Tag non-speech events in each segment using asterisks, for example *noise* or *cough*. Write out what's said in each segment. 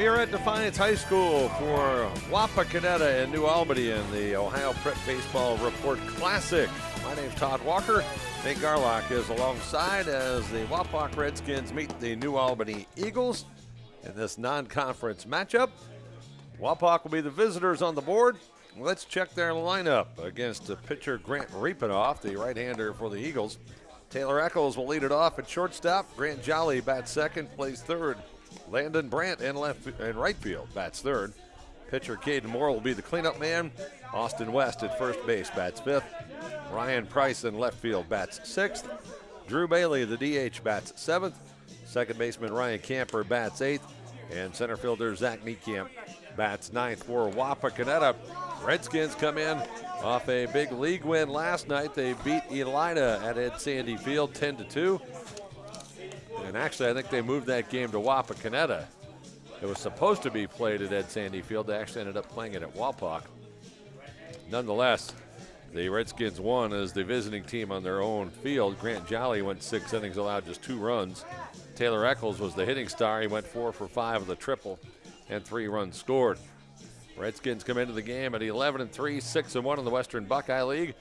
We are at Defiance High School for Wapakoneta in New Albany in the Ohio Prep Baseball Report Classic. My name's Todd Walker. Nate Garlock is alongside as the Wapak Redskins meet the New Albany Eagles in this non-conference matchup. Wapak will be the visitors on the board. Let's check their lineup against the pitcher Grant Riepenoff, the right-hander for the Eagles. Taylor Eccles will lead it off at shortstop. Grant Jolly bats second, plays third. Landon Brandt in left and right field bats third. Pitcher Caden Moore will be the cleanup man. Austin West at first base bats fifth. Ryan Price in left field bats sixth. Drew Bailey, the DH, bats seventh. Second baseman Ryan Camper bats eighth. And center fielder Zach Niekamp bats ninth for Wapakoneta. Redskins come in off a big league win last night. They beat Elida at Ed Sandy Field 10 to 2. And actually, I think they moved that game to Wapakoneta. It was supposed to be played at Ed Sandy Field. They actually ended up playing it at Wapak. Nonetheless, the Redskins won as the visiting team on their own field. Grant Jolly went six innings, allowed just two runs. Taylor Eccles was the hitting star. He went four for five with a triple and three runs scored. Redskins come into the game at 11 and 3, 6 and 1 in the Western Buckeye League.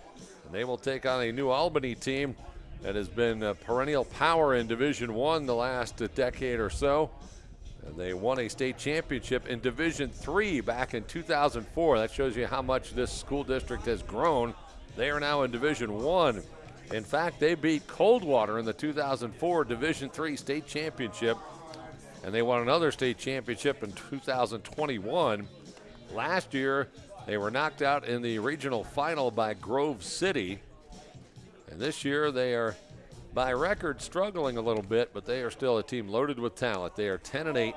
And they will take on a New Albany team that has been a perennial power in Division One the last decade or so. And they won a state championship in Division Three back in 2004. That shows you how much this school district has grown. They are now in Division One. In fact, they beat Coldwater in the 2004 Division Three state championship, and they won another state championship in 2021. Last year, they were knocked out in the regional final by Grove City. And this year, they are, by record, struggling a little bit, but they are still a team loaded with talent. They are 10 and 8.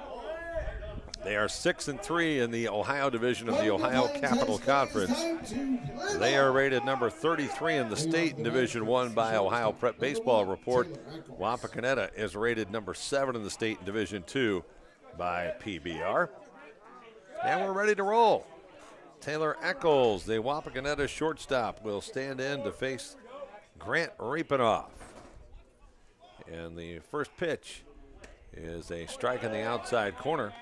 They are 6 and 3 in the Ohio division of the Ohio Capital Conference. They are rated number 33 in the state in Division 1 by Ohio Prep Baseball Report. Wapakoneta is rated number 7 in the state in Division 2 by PBR. And we're ready to roll. Taylor Eccles, the Wapakoneta shortstop, will stand in to face Grant Riepenoff. And the first pitch is a strike in the outside corner.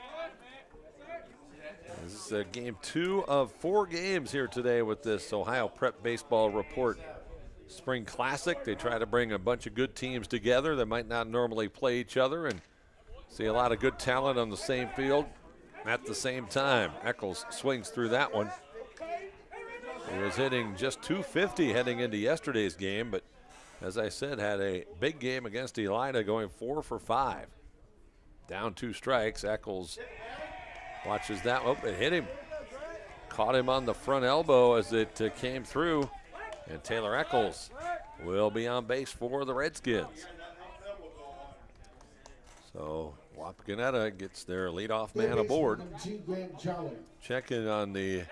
This is game two of four games here today with this Ohio Prep Baseball Report Spring Classic. They try to bring a bunch of good teams together that might not normally play each other and see a lot of good talent on the same field at the same time. Eccles swings through that one. He was hitting just 250 heading into yesterday's game, but as I said, had a big game against Elida going four for five. Down two strikes. Eccles watches that. Oh, it hit him. Caught him on the front elbow as it uh, came through. And Taylor Eccles will be on base for the Redskins. So Wapakoneta gets their leadoff man aboard. Checking on the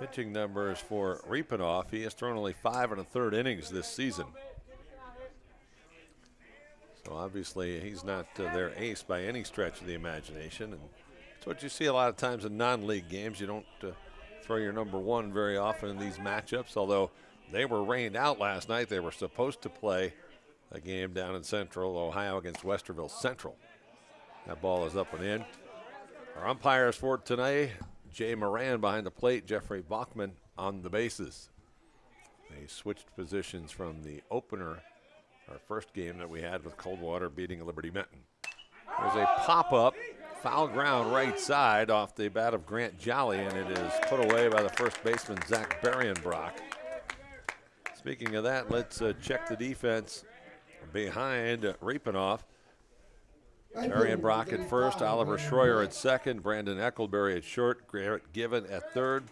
pitching numbers for Riepenoff. He has thrown only five and a third innings this season. So obviously he's not uh, their ace by any stretch of the imagination. And it's what you see a lot of times in non-league games. You don't uh, throw your number one very often in these matchups, although they were rained out last night. They were supposed to play a game down in Central Ohio against Westerville Central. That ball is up and in. Our umpires for tonight, Jay Moran behind the plate, Jeffrey Bachman on the bases. They switched positions from the opener, our first game that we had with Coldwater beating Liberty Benton. There's a pop up, foul ground right side off the bat of Grant Jolly, and it is put away by the first baseman, Zach Berrienbrock. Speaking of that, let's uh, check the defense behind Riepenoff. Brock at first, Oliver Schroyer at second, Brandon Eckelberry at short, Garrett Given at third.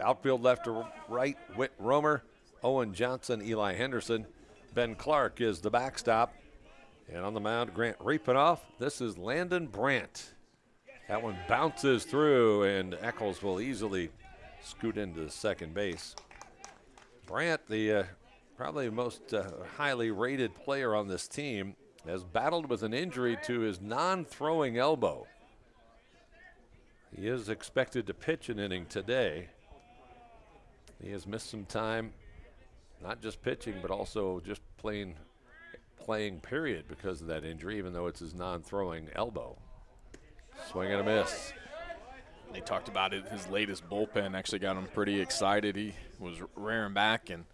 Outfield left to right, Whit Romer, Owen Johnson, Eli Henderson. Ben Clark is the backstop. And on the mound, Grant Riepenoff. This is Landon Brandt. That one bounces through, and Eccles will easily scoot into second base. Brandt, the uh, probably most uh, highly rated player on this team, has battled with an injury to his non throwing elbow. He is expected to pitch an inning today. He has missed some time, not just pitching, but also just playing, playing period because of that injury, even though it's his non throwing elbow. Swing and a miss. They talked about it. His latest bullpen actually got him pretty excited. He was rearing back and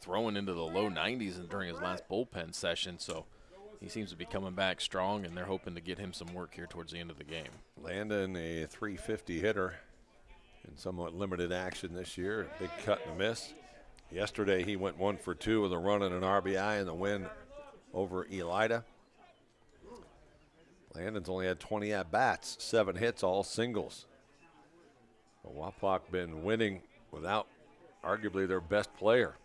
throwing into the low 90s during his last bullpen session. So he seems to be coming back strong, and they're hoping to get him some work here towards the end of the game. Landon, a 350 hitter in somewhat limited action this year. Big cut and a miss. Yesterday he went one for two with a run and an RBI in the win over Elida. Landon's only had 20 at bats, seven hits, all singles. But Wapak been winning without arguably their best player.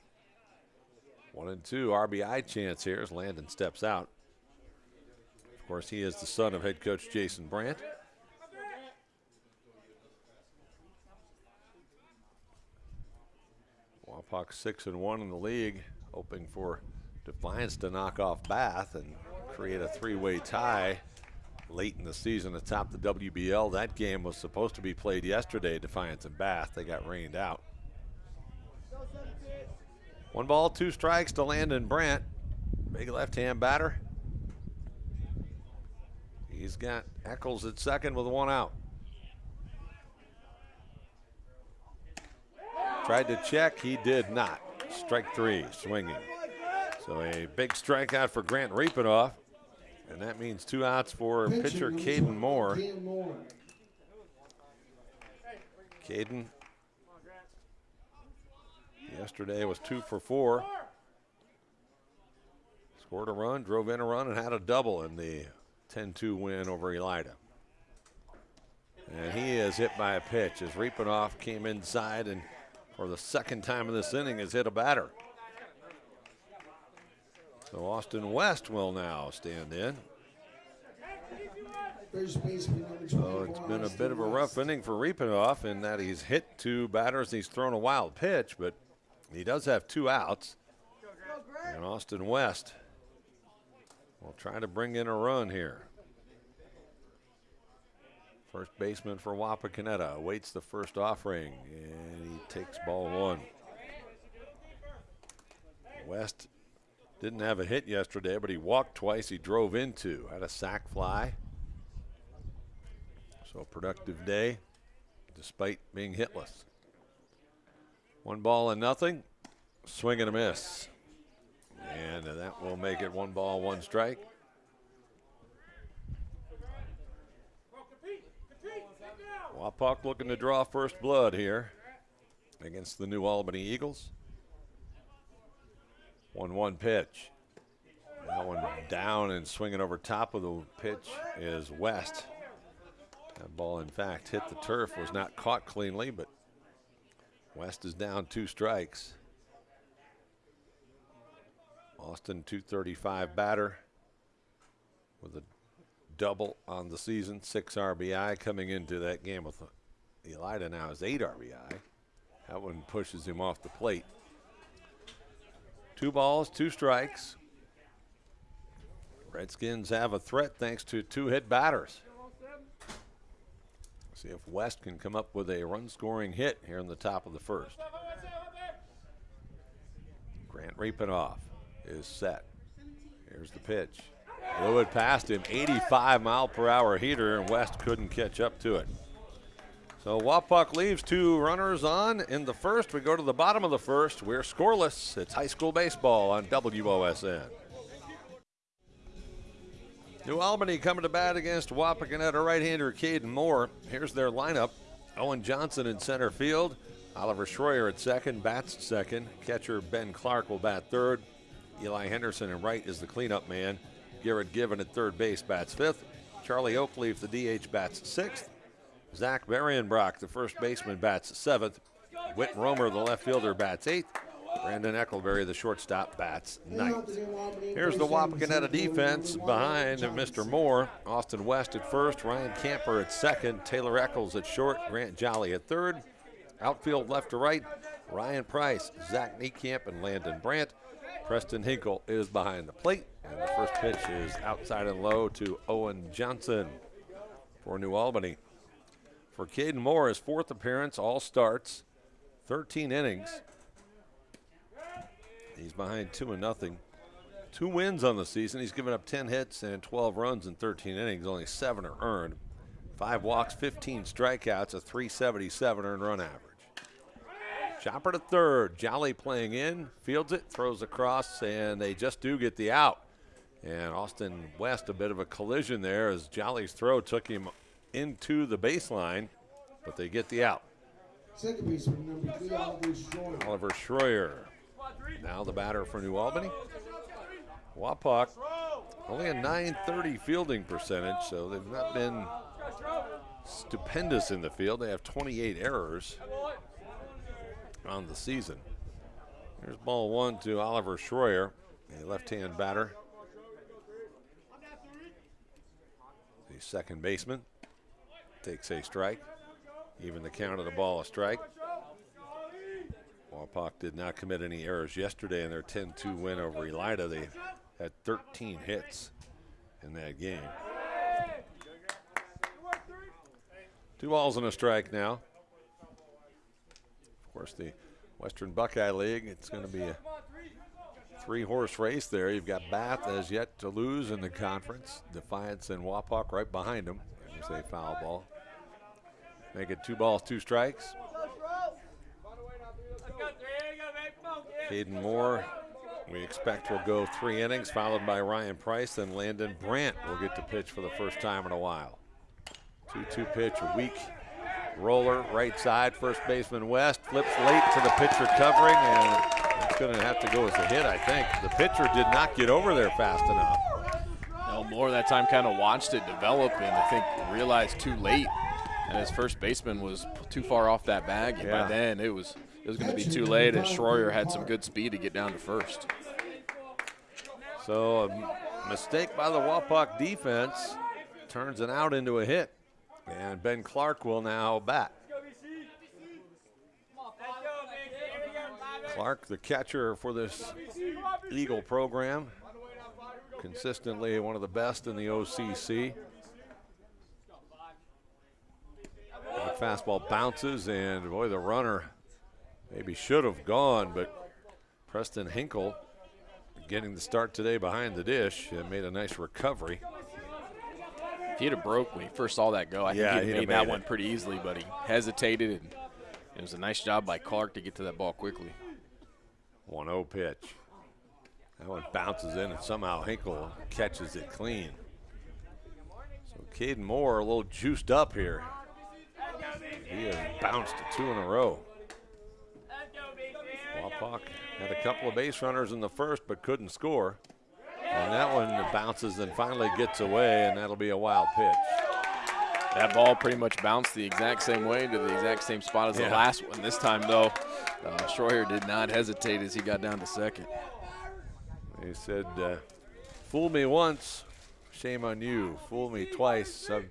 One and two RBI chance here as Landon steps out. Of course, he is the son of head coach Jason Brandt. Wapak six and one in the league, hoping for Defiance to knock off Bath and create a three-way tie late in the season atop the WBL. That game was supposed to be played yesterday, Defiance and Bath. They got rained out. One ball, two strikes to Landon Brandt. Big left-hand batter. He's got Eccles at second with one out. Tried to check, he did not. Strike three, swinging. So a big strikeout for Grant Riepenoff. And that means two outs for pitcher Caden Moore. Caden yesterday was two for four. Scored a run, drove in a run, and had a double in the 10-2 win over Elida. And he is hit by a pitch as Riepenoff came inside and for the second time in this inning has hit a batter. So Austin West will now stand in. So it's been a bit of a rough inning for Riepenoff in that he's hit two batters. and He's thrown a wild pitch, but he does have two outs. And Austin West will try to bring in a run here. First baseman for Wapakoneta waits the first offering, and he takes ball one. West didn't have a hit yesterday, but he walked twice. He drove into, had a sac fly. So a productive day, despite being hitless. One ball and nothing. Swing and a miss. And that will make it one ball, one strike. Wapak looking to draw first blood here against the New Albany Eagles. 1 1 pitch. That one down and swinging over top of the pitch is West. That ball, in fact, hit the turf, was not caught cleanly, but West is down two strikes. Austin 235 batter with a double on the season, six RBI coming into that game with Elida now is eight RBI. That one pushes him off the plate. Two balls, two strikes. Redskins have a threat thanks to two hit batters. See if West can come up with a run scoring hit here in the top of the first. Grant Riepenoff is set. Here's the pitch. Blew it past him, 85 mile per hour heater, and West couldn't catch up to it. So Wapak leaves two runners on in the first. We go to the bottom of the first. We're scoreless. It's high school baseball on WOSN. New Albany coming to bat against Wapakoneta right-hander Caden Moore. Here's their lineup. Owen Johnson in center field. Oliver Schroyer at second, bats second. Catcher Ben Clark will bat third. Eli Henderson in right is the cleanup man. Garrett Given at third base bats fifth. Charlie Oakleaf, the DH, bats sixth. Zach Marienbrock, the first baseman, bats seventh. Whit Romer, the left fielder, bats eighth. Brandon Eckelberry, the shortstop, bats ninth. Here's the Wapakoneta defense behind Mr. Moore. Austin West at first, Ryan Camper at second, Taylor Eccles at short, Grant Jolly at third. Outfield left to right, Ryan Price, Zach Niekamp, and Landon Brandt. Preston Hinkle is behind the plate, and the first pitch is outside and low to Owen Johnson for New Albany. For Caden Moore, his fourth appearance, all starts, 13 innings. He's behind two and nothing. Two wins on the season. He's given up 10 hits and 12 runs in 13 innings. Only seven are earned. Five walks, 15 strikeouts, a 377 earned run average. Chopper to third. Jolly playing in, fields it, throws across, and they just do get the out. And Austin West, a bit of a collision there as Jolly's throw took him into the baseline, but they get the out. Second baseman, number three, Oliver Schroyer. Oliver Schroyer, now the batter for New Albany. Wapak, only a 930 fielding percentage, so they've not been stupendous in the field. They have 28 errors on the season. Here's ball one to Oliver Schroyer, a left-hand batter. The second baseman takes a strike. Even the count of the ball a strike. Wapak did not commit any errors yesterday in their 10-2 win over Elida. They had 13 hits in that game. Two balls and a strike now. Course, the Western Buckeye League, it's going to be a three horse race there. You've got Bath as yet to lose in the conference. Defiance and Wapak right behind them. There's a foul ball. Make it two balls, two strikes. Caden Moore, we expect will go three innings, followed by Ryan Price. Then Landon Brandt will get to pitch for the first time in a while. 2-2 pitch, a weak roller, right side, first baseman West, flips late to the pitcher covering, and it's going to have to go as a hit, I think. The pitcher did not get over there fast enough. No, Moore that time kind of watched it develop and I think realized too late. And his first baseman was too far off that bag, and Yeah. by then it was it was going to be too late. And Schroyer had some good speed to get down to first. So a mistake by the Wapak defense turns an out into a hit. And Ben Clark will now bat. Clark, the catcher for this Eagle program, consistently one of the best in the OCC. That fastball bounces, and boy, the runner maybe should have gone, but Preston Hinkle getting the start today behind the dish and made a nice recovery. If he'd have broke when he first saw that go, I Yeah, think he'd he'd have made that made one pretty easily, but he hesitated, and it was a nice job by Clark to get to that ball quickly. 1 0 pitch. That one bounces in, and somehow Hinkle catches it clean. So Caden Moore a little juiced up here. He has bounced two in a row. Wapak had a couple of base runners in the first, but couldn't score. And that one bounces and finally gets away, and that'll be a wild pitch. That ball pretty much bounced the exact same way to the exact same spot as Yeah. the last one. This time, though, uh, Schroyer did not hesitate as he got down to second. He said, uh, "Fool me once, shame on you. Fool me twice, um,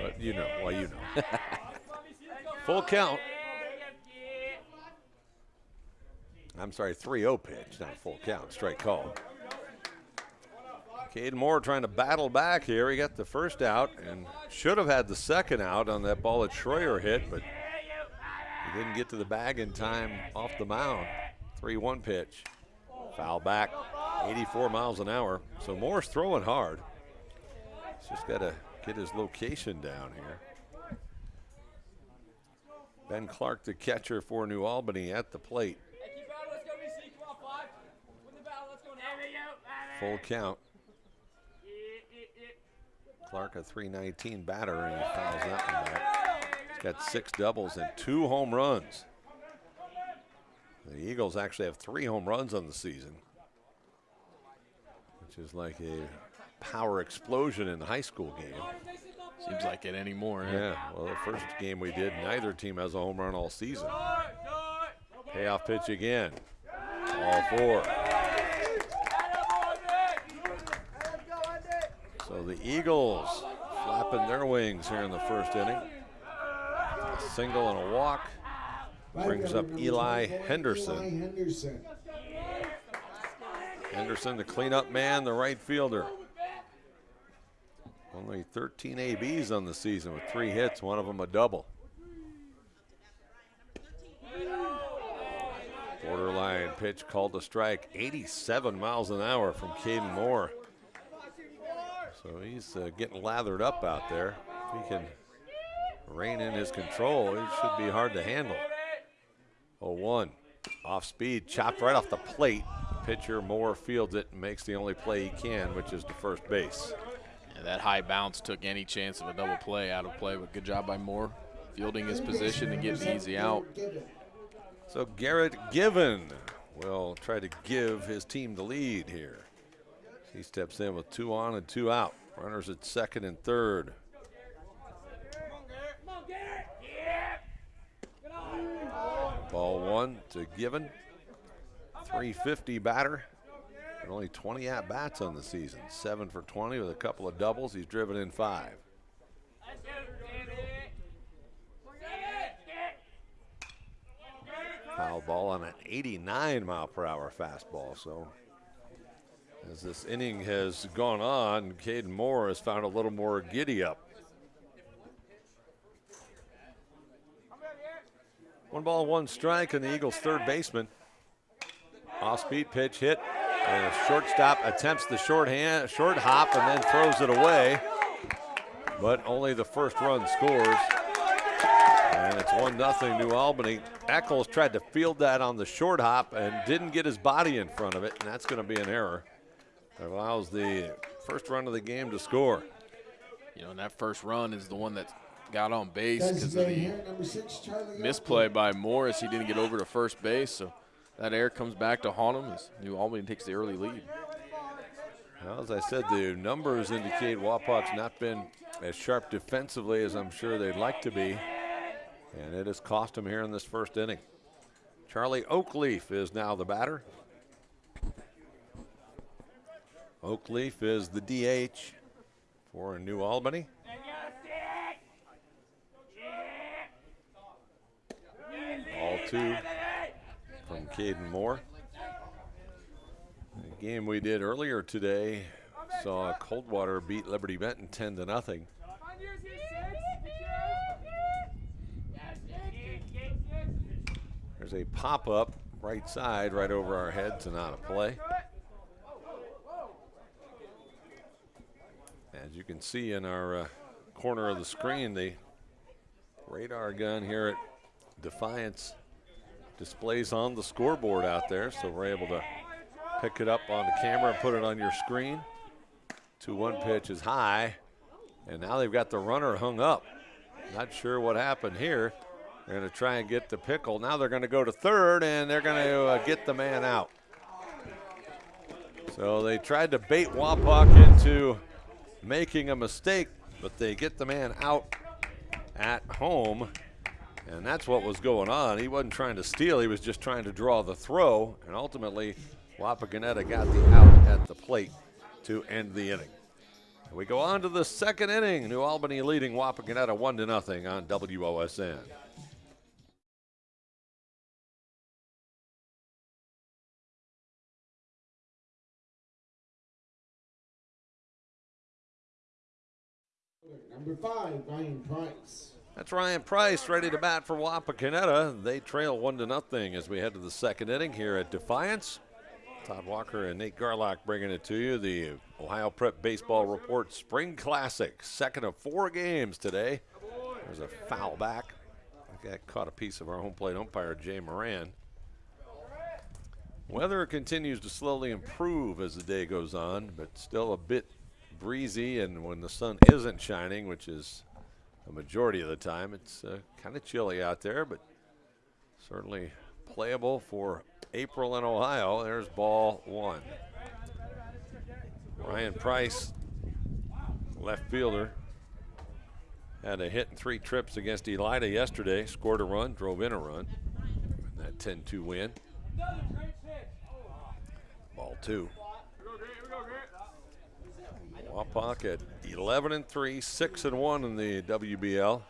but you know, well, you know." *laughs* Full count. I'm sorry, 3-0 pitch, not full count. Strike called. Cade Moore trying to battle back here. He got the first out and should have had the second out on that ball that Schroyer hit, but he didn't get to the bag in time off the mound. 3-1 pitch. Foul back, 84 miles an hour. So Moore's throwing hard. He's just got to get his location down here. Ben Clark, the catcher for New Albany, at the plate. Full count. Clark, a 319 batter, and he fouls that one back. He's got six doubles and two home runs. The Eagles actually have three home runs on the season, which is like a power explosion in the high school game. Seems like it anymore. eh? Yeah, well, the first game we did, neither team has a home run all season. Payoff pitch again. All four. So the Eagles flapping their wings here in the first inning. A single and a walk. Brings up Eli Henderson. Henderson, the cleanup man, the right fielder. Only 13 ABs on the season with three hits, one of them a double. Borderline pitch called a strike, 87 miles an hour from Caden Moore. So he's uh, getting lathered up out there. If he can rein in his control. It should be hard to handle. 0-1. Off speed, chopped right off the plate. Pitcher Moore fields it and makes the only play he can, which is to first base. Yeah, that high bounce took any chance of a double play out of play, but good job by Moore fielding his position and getting the easy out. So Garrett Given will try to give his team the lead here. He steps in with two on and two out. Runners at second and third. Ball one to Given. 350 batter. And only 20 at bats on the season. Seven for 20 with a couple of doubles. He's driven in five. Foul ball on an 89 mile per hour fastball. So as this inning has gone on, Caden Moore has found a little more giddy up. One ball, one strike, and the Eagles' third baseman. Off-speed pitch hit, and shortstop attempts the short hand, short hop, and then throws it away. But only the first run scores. And it's 1 0 New Albany. Eccles tried to field that on the short hop and didn't get his body in front of it, and that's going to be an error. That allows the first run of the game to score. You know, and that first run is the one that got on base because of the six, misplay by Morris. He didn't get over to first base, so that error comes back to haunt him as New Albany takes the early lead. Well, as I said, the numbers indicate Wapak's not been as sharp defensively as I'm sure they'd like to be. And it has cost him here in this first inning. Charlie Oakleaf is now the batter. Oakleaf is the DH for New Albany. All two from Caden Moore. The game we did earlier today saw Coldwater beat Liberty Benton 10 to nothing. There's a pop up right side right over our heads and out of play. As you can see in our uh, corner of the screen, the radar gun here at Defiance displays on the scoreboard out there, so we're able to pick it up on the camera and put it on your screen. 2-1 pitch is high, and now they've got the runner hung up. Not sure what happened here. They're going to try and get the pickle. Now they're going to go to third, and they're going to uh, get the man out. So they tried to bait Wapak into making a mistake, but they get the man out at home. And that's what was going on. He wasn't trying to steal, he was just trying to draw the throw. And ultimately, Wapakoneta got the out at the plate to end the inning. And we go on to the second inning. New Albany leading Wapakoneta 1 to nothing on WOSN. Number five, Ryan Price. That's Ryan Price ready to bat for Wapakoneta. They trail one to nothing as we head to the second inning here at Defiance. Todd Walker and Nate Garlock bringing it to you. The Ohio Prep Baseball Report Spring Classic, second of four games today. There's a foul back. That caught a piece of our home plate umpire, Jay Moran. Weather continues to slowly improve as the day goes on, but still a bit breezy. And when the sun isn't shining, which is a majority of the time, it's uh, kind of chilly out there, but certainly playable for April in Ohio. There's ball one. Ryan Price, left fielder, had a hit in three trips against Elida yesterday, scored a run, drove in a run. That 10 2 win. Ball two. Wapak at 11 and 3, 6 and 1 in the WBL.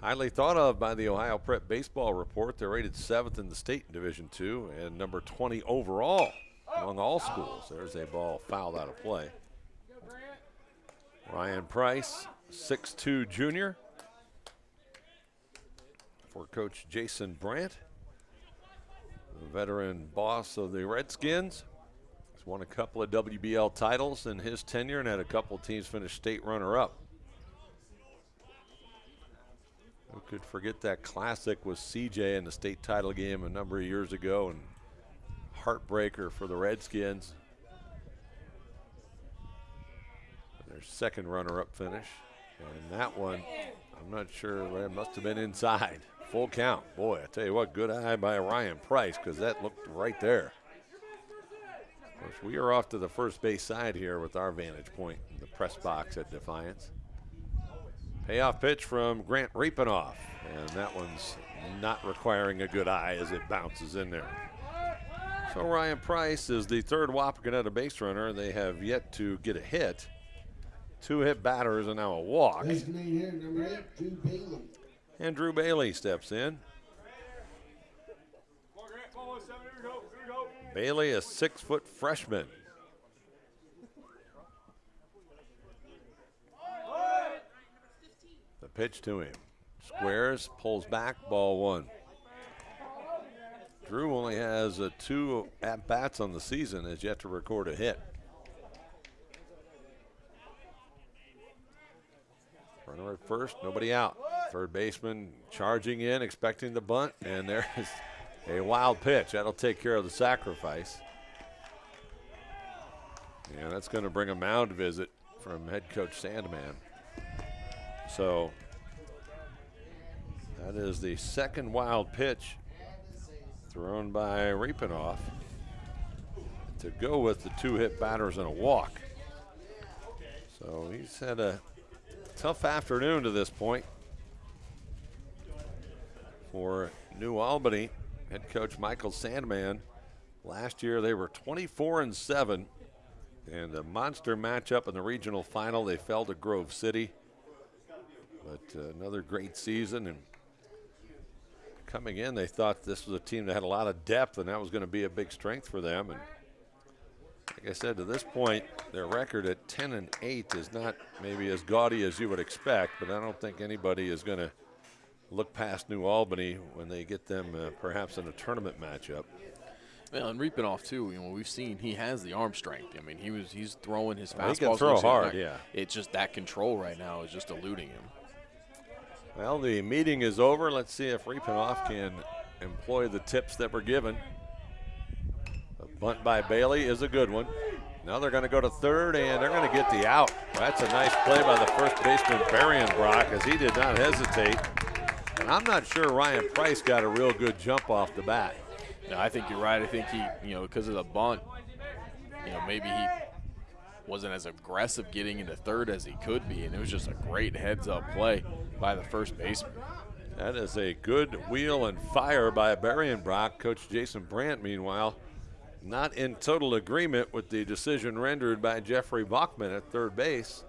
Highly thought of by the Ohio Prep Baseball Report. They're rated seventh in the state in Division Two and number 20 overall among all schools. There's a ball fouled out of play. Ryan Price, 6'2 junior for Coach Jason Brandt, the veteran boss of the Redskins. Won a couple of WBL titles in his tenure and had a couple of teams finish state runner up. could forget that classic with CJ in the state title game a number of years ago and heartbreaker for the Redskins. Their second runner-up finish. And that one, I'm not sure, it must have been inside. Full count. Boy, I tell you what, good eye by Ryan Price because that looked right there. Course, we are off to the first base side here with our vantage point in the press box at Defiance. Payoff pitch from Grant Riepenoff, and that one's not requiring a good eye as it bounces in there. So Ryan Price is the third Wapakoneta base runner. They have yet to get a hit. Two hit batters and now a walk. Designated eight, Drew And Drew Bailey steps in. Bailey, a six foot freshman. The pitch to him. Squares, pulls back, ball one. Drew only has uh, two at bats on the season, has yet to record a hit. Runner at first, nobody out. Third baseman charging in, expecting the bunt, and there *laughs* is a wild pitch. That'll take care of the sacrifice. And that's going to bring a mound visit from head coach Sandman. So that is the second wild pitch thrown by Riepenoff to go with the two hit batters and a walk. So he's had a tough afternoon to this point for New Albany. Head coach Michael Sandman. Last year they were 24 and 7 and a monster matchup in the regional final. They fell to Grove City. But uh, another great season and coming in they thought this was a team that had a lot of depth and that was going to be a big strength for them and like I said to this point their record at 10 and 8 is not maybe as gaudy as you would expect but I don't think anybody is going to look past New Albany when they get them uh, perhaps in a tournament matchup. Well, and Riepenoff too. You know, we've seen he has the arm strength. I mean, he was he's throwing his Well, he fastballs. can throw hard, yeah. It's just that control right now is just eluding him. Well, the meeting is over. Let's see if Riepenoff can employ the tips that were given. A bunt by Bailey is a good one. Now they're going to go to third, and they're going to get the out. That's a nice play by the first baseman, Berrienbrock, as he did not hesitate. And I'm not sure Ryan Price got a real good jump off the bat. No, I think you're right. I think he, you know, because of the bunt, you know, maybe he wasn't as aggressive getting into third as he could be, and it was just a great heads-up play by the first baseman. That is a good wheel and fire by Berrienbrock. Coach Jason Brandt, meanwhile, not in total agreement with the decision rendered by Jeffrey Bachman at third base.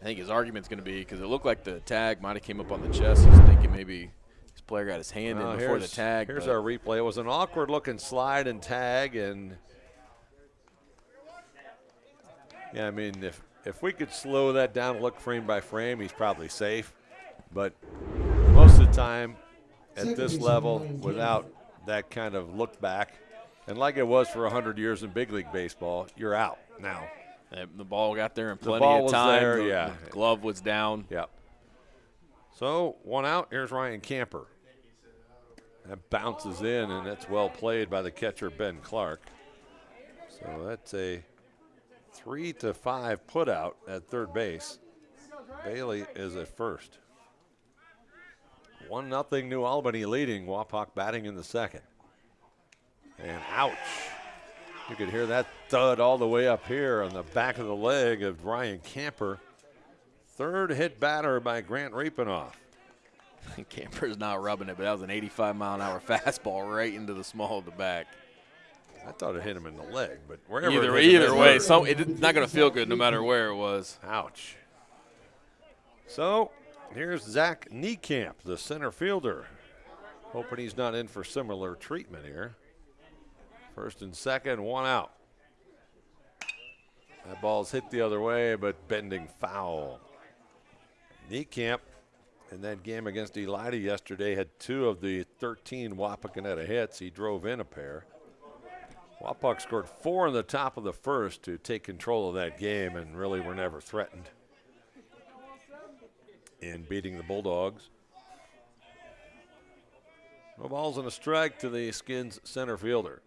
I think his argument's going to be because it looked like the tag might have came up on the chest. He's thinking maybe his player got his hand Well, in before the tag. Here's our replay. It was an awkward looking slide and tag, and yeah, I mean, if if we could slow that down, and look frame by frame, he's probably safe. But most of the time, at this level, without that kind of look back, and like it was for 100 years in big league baseball, you're out now. The ball got there in plenty ball of time. there, the, yeah. the glove was down. Yep. So one out. Here's Ryan Camper. That bounces in, and that's well played by the catcher Ben Clark. So that's a three to five put out at third base. Bailey is at first. One nothing New Albany leading. Wapak batting in the second. And ouch. You could hear that thud all the way up here on the back of the leg of Ryan Camper. Third hit batter by Grant Riepenoff. *laughs* Camper's not rubbing it, but that was an 85 mile an hour fastball right into the small of the back. I thought it hit him in the leg, but wherever Either it either way, hurt. so it's not going to feel good no matter where it was. Ouch. So here's Zach Niekamp, the center fielder. Hoping he's not in for similar treatment here. First and second, one out. That ball's hit the other way, but bending foul. Niekamp in that game against Elida yesterday had two of the 13 Wapakoneta hits. He drove in a pair. Wapak scored four in the top of the first to take control of that game and really were never threatened in beating the Bulldogs. No balls and a strike to the Skins center fielder.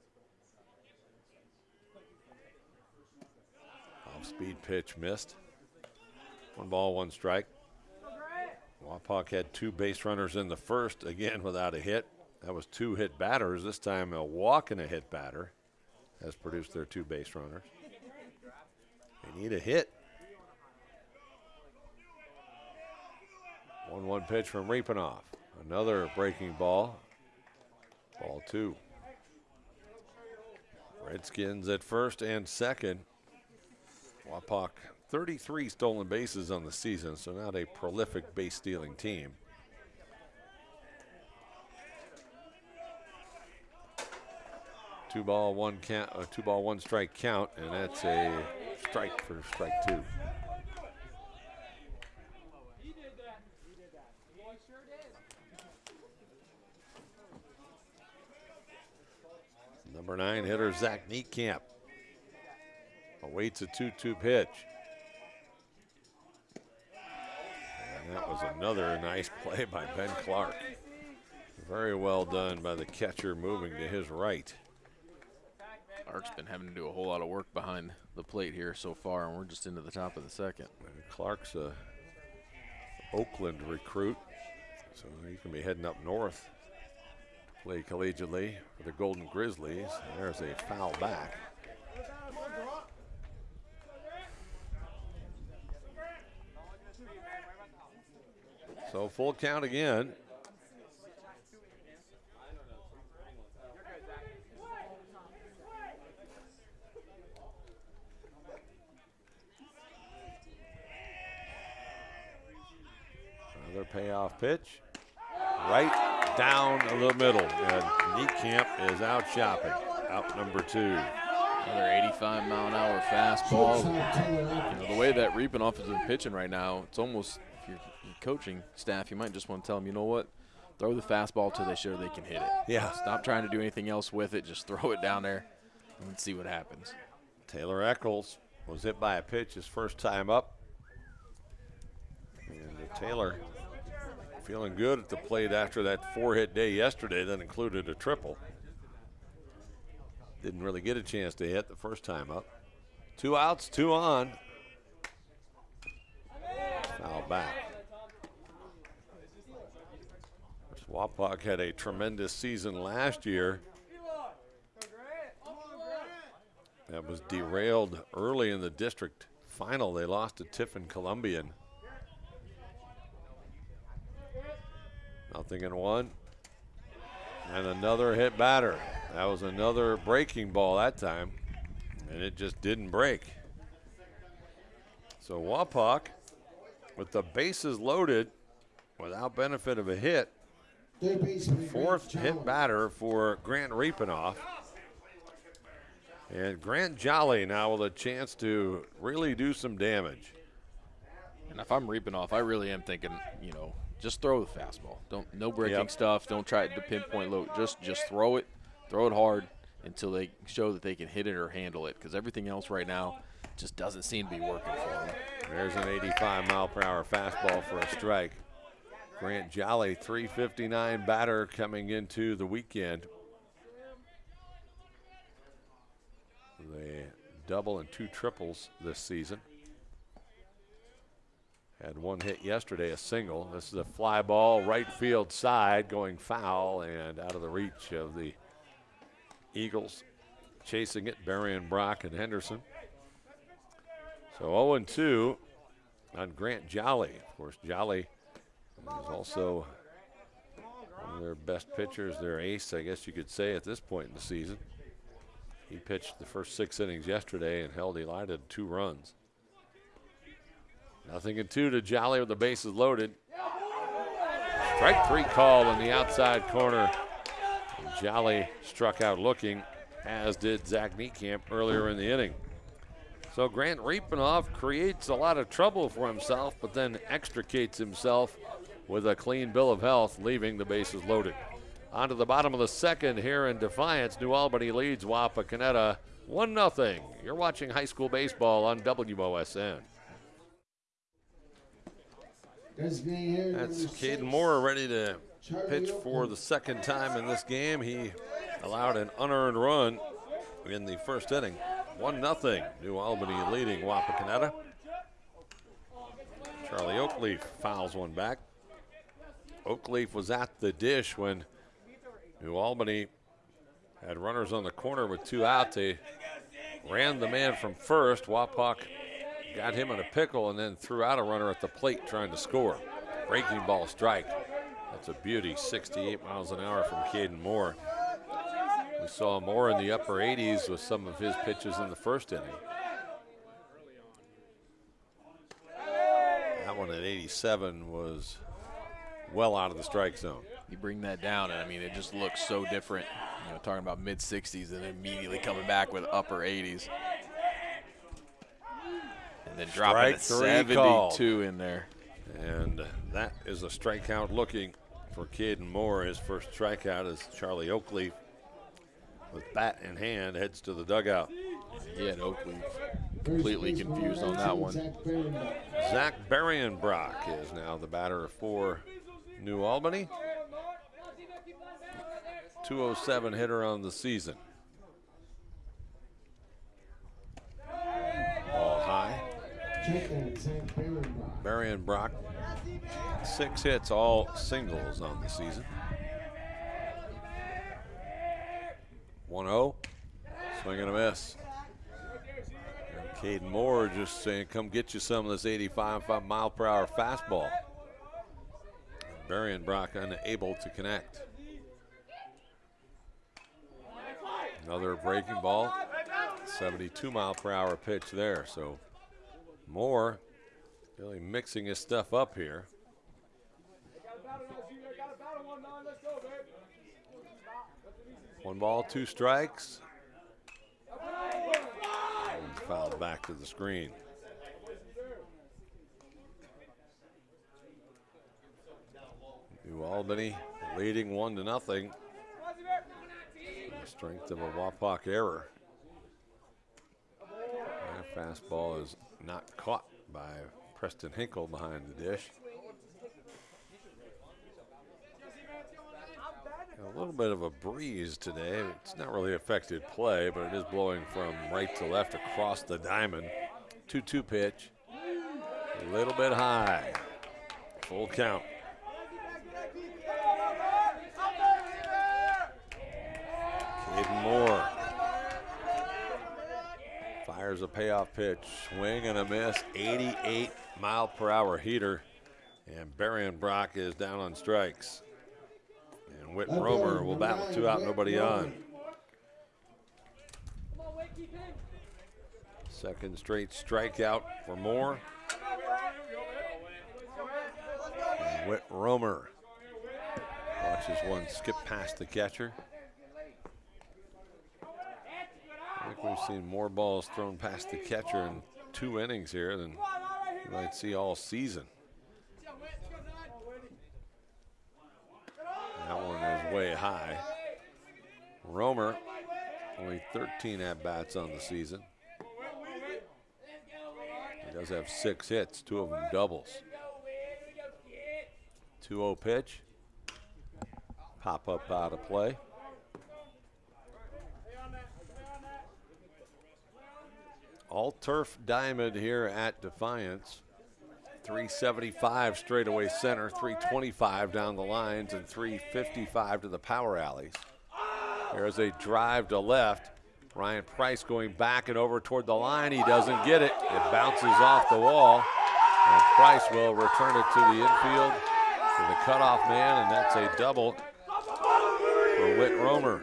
Speed pitch missed. One ball, one strike. Wapak had two base runners in the first, again without a hit. That was two hit batters. This time a walk and a hit batter has produced their two base runners. They need a hit. 1 1 pitch from Riepenoff. Another breaking ball. Ball two. Redskins at first and second. Wapak 33 stolen bases on the season, so not a prolific base stealing team. Two ball, one count, uh, two ball, one strike count, and that's a strike for strike two. Number nine hitter Zach Niekamp awaits a 2 2 pitch. And that was another nice play by Ben Clark. Very well done by the catcher moving to his right. Clark's been having to do a whole lot of work behind the plate here so far, and we're just into the top of the second. And Clark's a Oakland recruit, so he's going to be heading up north to play collegiately for the Golden Grizzlies. There's a foul back. So full count again. Another payoff pitch. Right down the middle. And Niekamp is out shopping. Out number two. Another 85 mile an hour fastball. You know, the way that Riepenoff has been pitching right now, it's almost, if you're coaching staff, you might just want to tell them, you know what? Throw the fastball till they show they can hit it. Yeah. Stop trying to do anything else with it. Just throw it down there and see what happens. Taylor Eccles was hit by a pitch his first time up. And Taylor feeling good at the plate after that four hit day yesterday that included a triple. Didn't really get a chance to hit the first time up. Two outs, two on. Foul back. Wapak had a tremendous season last year. That was derailed early in the district final. They lost to Tiffin Columbian. Nothing in one. And another hit batter. That was another breaking ball that time, and it just didn't break. So Wapak, with the bases loaded, without benefit of a hit, fourth hit batter for Grant Riepenoff. And Grant Jolly now with a chance to really do some damage. And if I'm Riepenoff, I really am thinking, you know, just throw the fastball. Don't no breaking Yep. stuff. Don't try to pinpoint low. Just just throw it, throw it hard until they show that they can hit it or handle it. Because everything else right now just doesn't seem to be working for them. There's an 85 mile per hour fastball for a strike. Grant Jolly, 359 batter coming into the weekend. The double and two triples this season. Had one hit yesterday, a single. This is a fly ball, right field side, going foul and out of the reach of the Eagles. Chasing it, Berrienbrock, and Henderson. So 0 2 on Grant Jolly. Of course, Jolly is also one of their best pitchers, their ace, I guess you could say, at this point in the season. He pitched the first six innings yesterday and held Elida two runs. Nothing in two to Jolly with the bases loaded. Strike three call in the outside corner. Jolly struck out looking, as did Zach Niekamp earlier in the inning. So Grant Riepenoff creates a lot of trouble for himself, but then extricates himself with a clean bill of health, leaving the bases loaded. On to the bottom of the second here in Defiance. New Albany leads Wapakoneta 1 0. You're watching high school baseball on WOSN. That's Caden. Moore ready to pitch for the second time in this game. He allowed an unearned run in the first inning. 1 0. New Albany leading Wapakoneta. Charlie Oakleaf fouls one back. Oakleaf was at the dish when New Albany had runners on the corner with two out. They ran the man from first. Wapak got him in a pickle and then threw out a runner at the plate trying to score. Breaking ball strike. That's a beauty, 68 miles an hour from Caden Moore. We saw Moore in the upper 80s with some of his pitches in the first inning. That one at 87 was well out of the strike zone. You bring that down, and I mean, it just looks so different. You know, talking about mid 60s and immediately coming back with upper 80s. And then dropping a 72 called. in there. And that is a strikeout looking for Caden Moore. His first strikeout is Charlie Oakleaf with bat in hand heads to the dugout. He had Oakleaf completely confused on that one. Zach Berrienbrock is now the batter for New Albany. 207 hitter on the season. Ball high. Berrienbrock, six hits, all singles on the season. 1 0. Swing and a miss. And Caden Moore just saying, come get you some of this 85 five mile per hour fastball. Berrienbrock unable to connect. Another breaking ball. 72 mile per hour pitch there. So Moore really mixing his stuff up here. One ball, two strikes. And fouled back to the screen. New Albany leading one to nothing. The strength of a Wapak error. That fastball is not caught by Preston Hinkle behind the dish. A little bit of a breeze today. It's not really affected play, but it is blowing from right to left across the diamond. 2 2 pitch. A little bit high. Full count. Caden Moore fires a payoff pitch, swing and a miss, 88 mile per hour heater, and Berrienbrock is down on strikes. And Whit Left Romer will number bat with two out, Whit nobody Romer. on. Second straight strikeout for Moore. And Whit Romer watches one skip past the catcher. I think we've seen more balls thrown past the catcher in two innings here than you might see all season. That one is way high. Romer, only 13 at bats on the season. He does have six hits, two of them doubles. 2 0 pitch. Pop up out of play. All turf diamond here at Defiance. 375 straightaway center, 325 down the lines, and 355 to the power alleys. There's a drive to left. Ryan Price going back and over toward the line. He doesn't get it. It bounces off the wall. And Price will return it to the infield to the cutoff man, and that's a double for Whit Romer.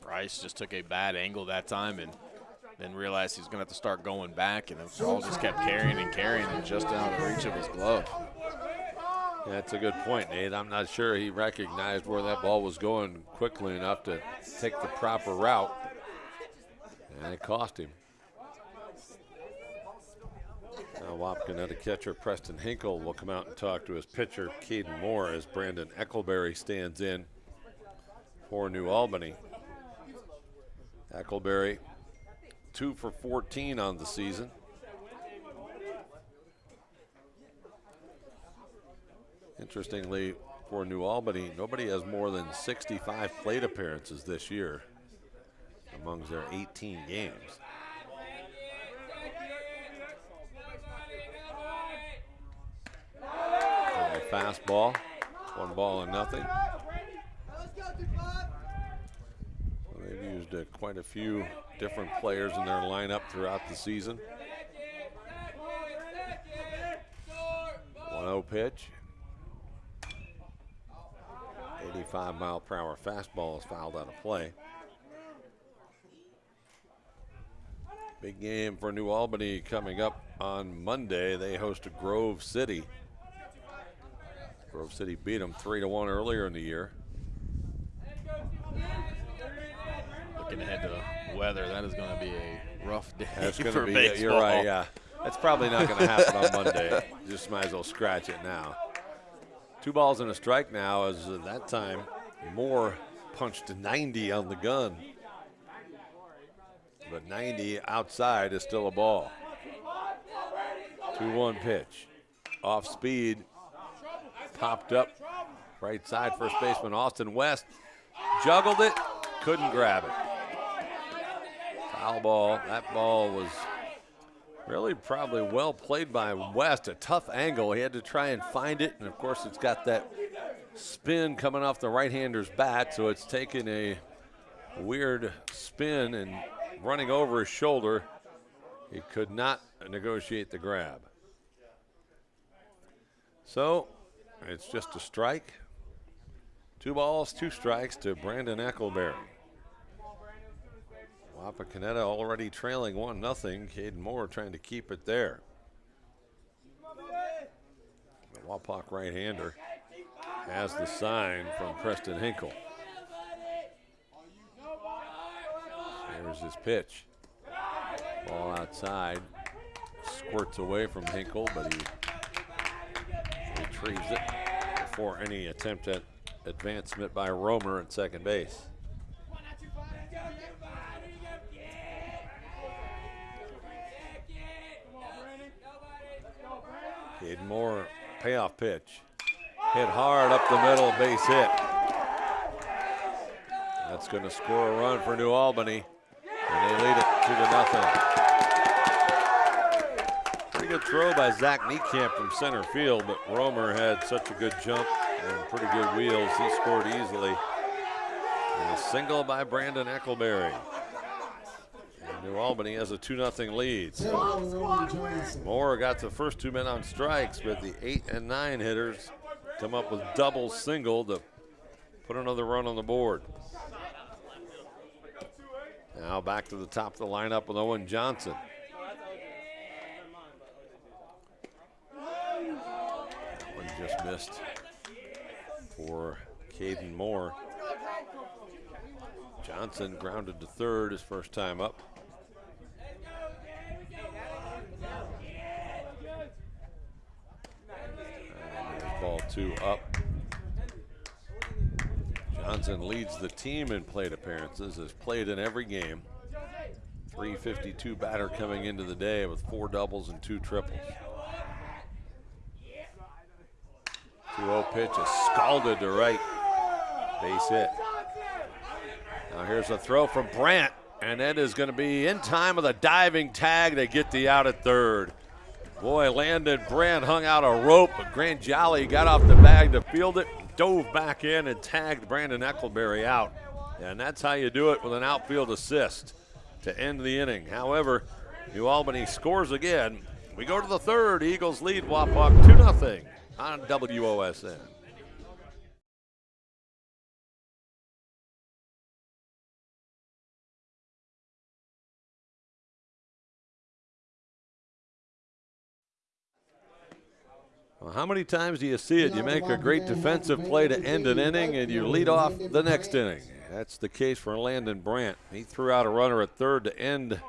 Price just took a bad angle that time and then realized he's going to have to start going back, and the ball just kept carrying and carrying and just out of reach of his glove. That's a good point, Nate. I'm not sure he recognized where that ball was going quickly enough to take the proper route. And it cost him. Now Wapakoneta catcher Preston Hinkle will come out and talk to his pitcher Caden Moore as Brandon Eccleberry stands in for New Albany. Eccleberry, two for 14 on the season. Interestingly, for New Albany. Nobody has more than 65 plate appearances this year amongst their 18 games. fastball, one ball and nothing. they've used uh, quite a few different players in their lineup throughout the season. 1-0 pitch. 85 mile per hour fastball is fouled out of play. Big game for New Albany coming up on Monday. They host Grove City. Grove City beat them three to one earlier in the year. Looking ahead to weather, that is going to be a rough day That's *laughs* going to be. baseball. You're right. Yeah, that's probably not going to happen on Monday. *laughs* Just might as well scratch it now. Two balls and a strike now. As at that time, Moore punched 90 on the gun, but 90 outside is still a ball. 2-1 pitch, off speed, popped up right side first baseman Austin West juggled it, couldn't grab it. Foul ball. That ball was really probably well played by West. A tough angle. He had to try and find it, and of course it's got that spin coming off the right-hander's bat, so it's taken a weird spin and running over his shoulder. He could not negotiate the grab. So it's just a strike. Two balls, two strikes to Brandon Eckleberry. Wapakoneta already trailing 1 nothing. Caden Moore trying to keep it there. The Wapak right hander has the sign from Preston Hinkle. Here's his pitch. Ball outside. Squirts away from Hinkle, but he retrieves it before any attempt at advancement by Romer at second base. Caden Moore, payoff pitch. Hit hard up the middle, base hit. That's going to score a run for New Albany, and they lead it two to nothing. Pretty good throw by Zach Niekamp from center field, but Romer had such a good jump and pretty good wheels. He scored easily. And a single by Brandon Eckleberry. New Albany has a 2 0 lead. Moore got the first two men on strikes, but the 8 and 9 hitters come up with double single to put another run on the board. Now back to the top of the lineup with Owen Johnson. One just missed for Caden Moore. Johnson grounded to third his first time up. Ball two up. Johnson leads the team in plate appearances, has played in every game. 352 batter coming into the day with four doubles and two triples. 2-0 pitch is scalded to right. Base hit. Now here's a throw from Brandt, and that is going to be in time with a diving tag to get the out at third. Boy, Landon Brandt hung out a rope, but Grant Jolly got off the bag to field it, dove back in and tagged Brandon Eckleberry out. And that's how you do it with an outfield assist to end the inning. However, New Albany scores again. We go to the third. Eagles lead Wapak 2 0 on WOSN. Well, how many times do you see it? You make a great defensive play to end an inning and you lead off the next inning. That's the case for Landon Brandt. He threw out a runner at third to end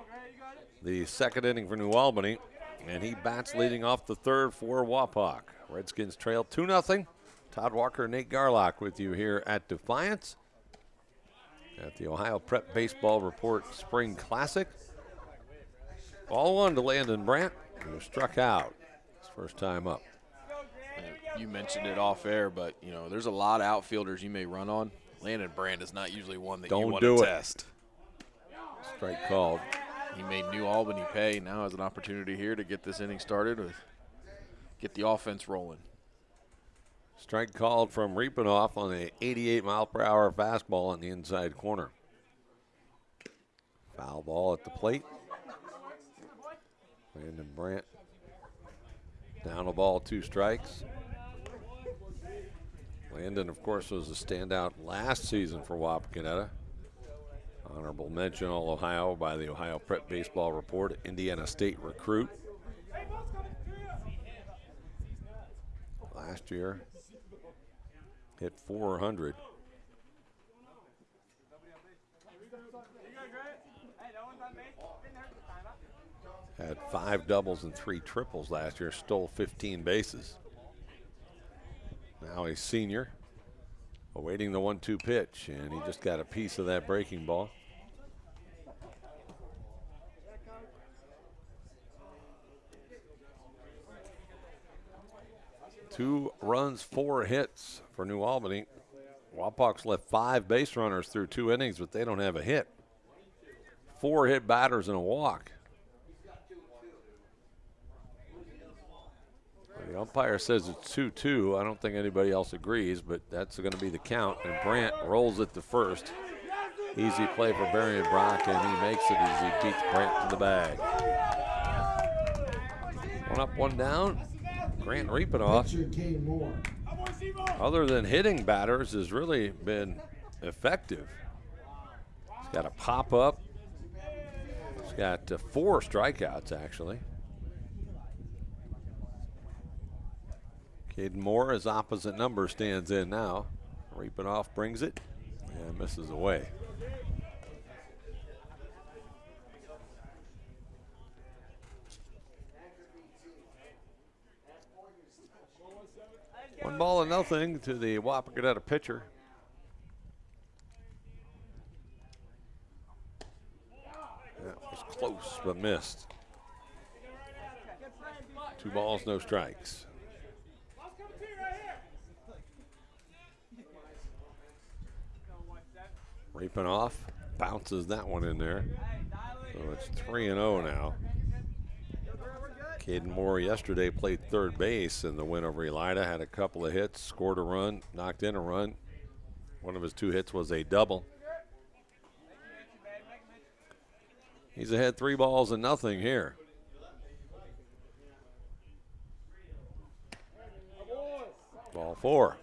the second inning for New Albany, and he bats leading off the third for Wapak. Redskins trail 2 0. Todd Walker, Nate Garlock with you here at Defiance at the Ohio Prep Baseball Report Spring Classic. Ball one to Landon Brandt, who struck out his first time up. You mentioned it off air, but you know, there's a lot of outfielders you may run on. Landon Brandt is not usually one that Don't you want do to it. test. Strike called. He made New Albany pay. Now has an opportunity here to get this inning started with get the offense rolling. Strike called from Riepenoff on a 88 mile per hour fastball in the inside corner. Foul ball at the plate. Landon Brandt down a ball, two strikes. Landon, of course, was a standout last season for Wapakoneta. Honorable mention All Ohio by the Ohio Prep Baseball Report, Indiana State recruit. Last year, hit 400. Had five doubles and three triples last year, stole 15 bases. Now he's senior, awaiting the one two pitch, and he just got a piece of that breaking ball. Two runs, four hits for New Albany. Wapak's left five base runners through two innings, but they don't have a hit. Four hit batters and a walk. The umpire says it's 2 2. I don't think anybody else agrees, but that's going to be the count. And Brandt rolls it to first. Easy play for Berrienbrock, and he makes it as he beats Brandt to the bag. One up, one down. Grant Kane other than hitting batters, has really been effective. He's got a pop up. He's got uh, four strikeouts, actually. Caden Moore, his opposite number, stands in now. Riepenoff brings it and misses away. One ball and nothing to the Wapakoneta pitcher. That was close but missed. Two balls, no strikes. Riepenoff, bounces that one in there. So it's 3 and 0 now. Caden Moore yesterday played third base in the win over Elida, had a couple of hits, scored a run, knocked in a run. One of his two hits was a double. He's ahead three balls and nothing here. Ball four.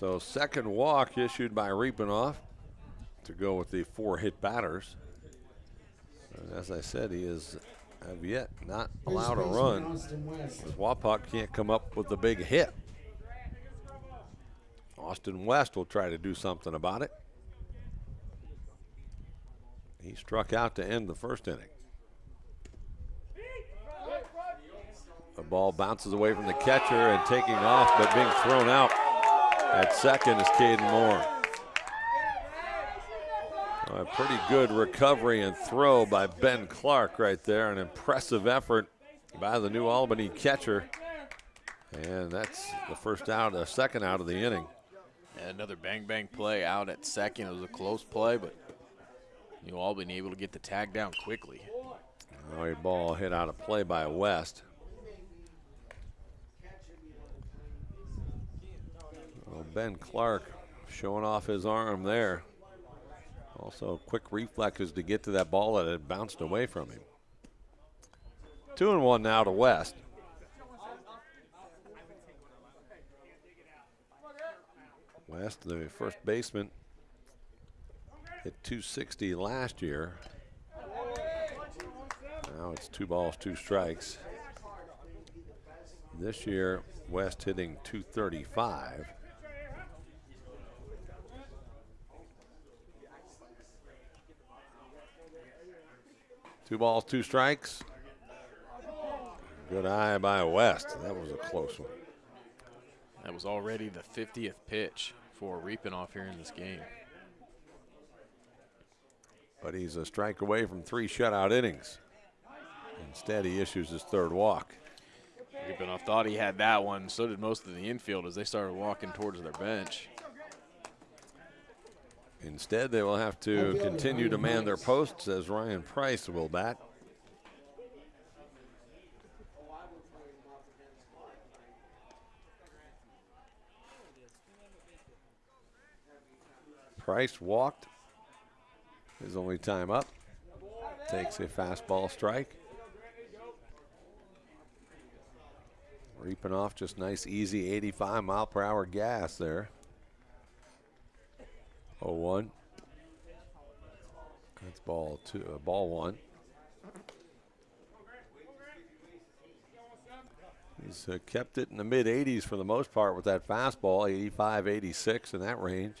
So second walk issued by Riepenoff to go with the four hit batters. And as I said, he is have yet not allowed a run. Wapak can't come up with a big hit. Austin West will try to do something about it. He struck out to end the first inning. The ball bounces away from the catcher and taking off, but being thrown out at second is Caden Moore. A pretty good recovery and throw by Ben Clark right there. An impressive effort by the New Albany catcher. And that's the first out, the second out of the inning. And another bang bang play out at second. It was a close play, but New Albany able to get the tag down quickly. Now a ball hit out of play by West. Ben Clark showing off his arm there. Also, quick reflexes to get to that ball that had bounced away from him. Two and one now to West. West, the first baseman, hit 260 last year. Now it's two balls, two strikes. This year, West hitting 235. Two balls, two strikes. Good eye by West. That was a close one. That was already the 50th pitch for Riepenoff here in this game. But he's a strike away from three shutout innings. Instead, he issues his third walk. Riepenoff thought he had that one. So did most of the infield as they started walking towards their bench. Instead, they will have to continue to man their posts as Ryan Price will bat. Price walked. His only time up. Takes a fastball strike. Riepenoff just nice, easy 85 mile per hour gas there. 0 1. That's ball two, uh, ball one. He's uh, kept it in the mid 80s for the most part with that fastball, 85, 86 in that range.